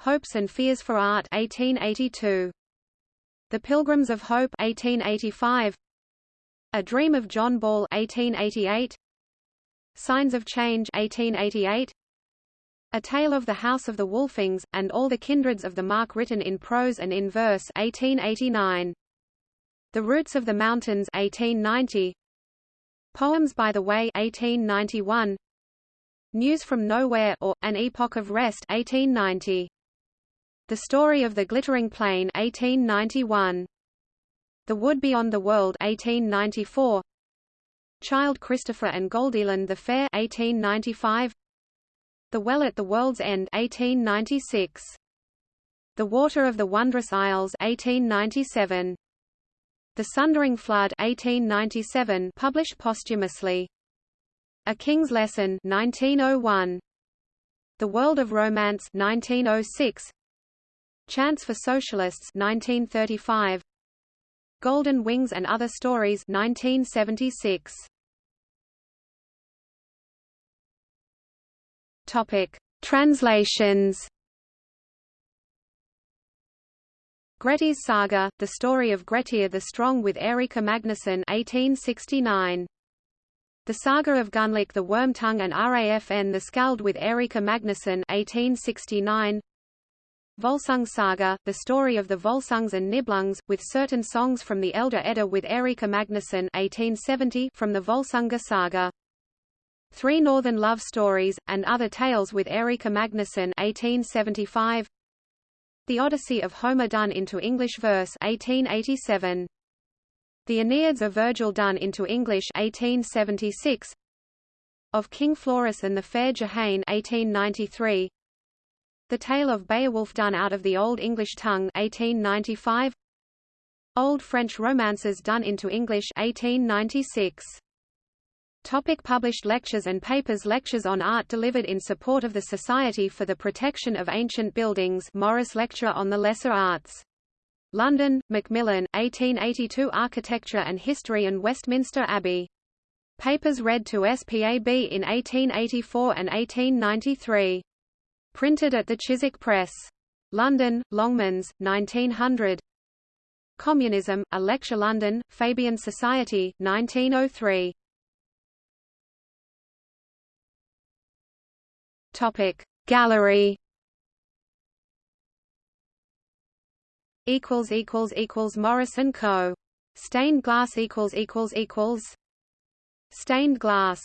Hopes and Fears for Art 1882. The Pilgrims of Hope 1885. A Dream of John Ball 1888. Signs of Change 1888. A Tale of the House of the Wolfings, and All the Kindreds of the Mark written in prose and in verse 1889. The Roots of the Mountains 1890. Poems by the Way 1891. News from Nowhere or An Epoch of Rest 1890. The Story of the Glittering Plain 1891. The Wood Beyond the World 1894. Child Christopher and Goldilind the Fair 1895. The Well at the World's End 1896. The Water of the Wondrous Isles 1897. The Sundering Flood 1897 published posthumously. A King's Lesson 1901. The World of Romance 1906. Chants for Socialists 1935. Golden Wings and Other Stories 1976. Topic: Translations. Grettir's Saga: The Story of Grettir the Strong with Eiríkur Magnusson 1869. The Saga of Gunnlaug the Wormtongue and Rafn the Skald with Eiríkur Magnusson 1869. Volsung Saga, the story of the Volsungs and Nibelungs, with certain songs from the Elder Edda with Eiríkur Magnusson 1870 from the Völsunga Saga. Three Northern Love Stories, and Other Tales with Eiríkur Magnusson 1875. The Odyssey of Homer done into English verse 1887. The Aeneids of Virgil done into English 1876. Of King Florus and the Fair Jehane 1893. The Tale of Beowulf done out of the Old English tongue 1895 Old French romances done into English 1896 Topic published lectures and papers Lectures on art delivered in support of the Society for the Protection of Ancient Buildings Morris Lecture on the Lesser Arts. London, Macmillan, 1882 Architecture and History and Westminster Abbey. Papers read to SPAB in 1884 and 1893. Printed at the Chiswick Press. London, Longmans, 1900. Communism, A Lecture London, Fabian Society, 1903. Topic. Gallery. Equals equals equals Morris and Co. Stained glass equals equals equals stained glass.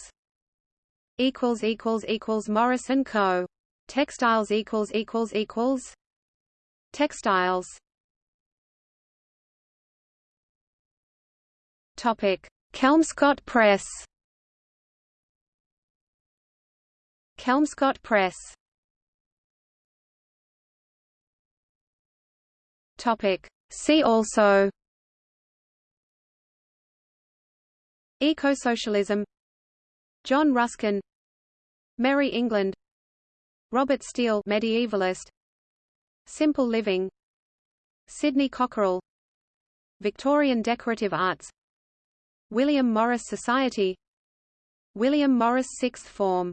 Equals equals equals Morris and Co. Textiles equals equals equals Textiles. Topic. Kelmscott Press Kelmscott Press. Topic. See also. Ecosocialism. John Ruskin. Merry England. Robert Steele medievalist. Simple Living. Sidney Cockerell. Victorian Decorative Arts. William Morris Society. William Morris Sixth Form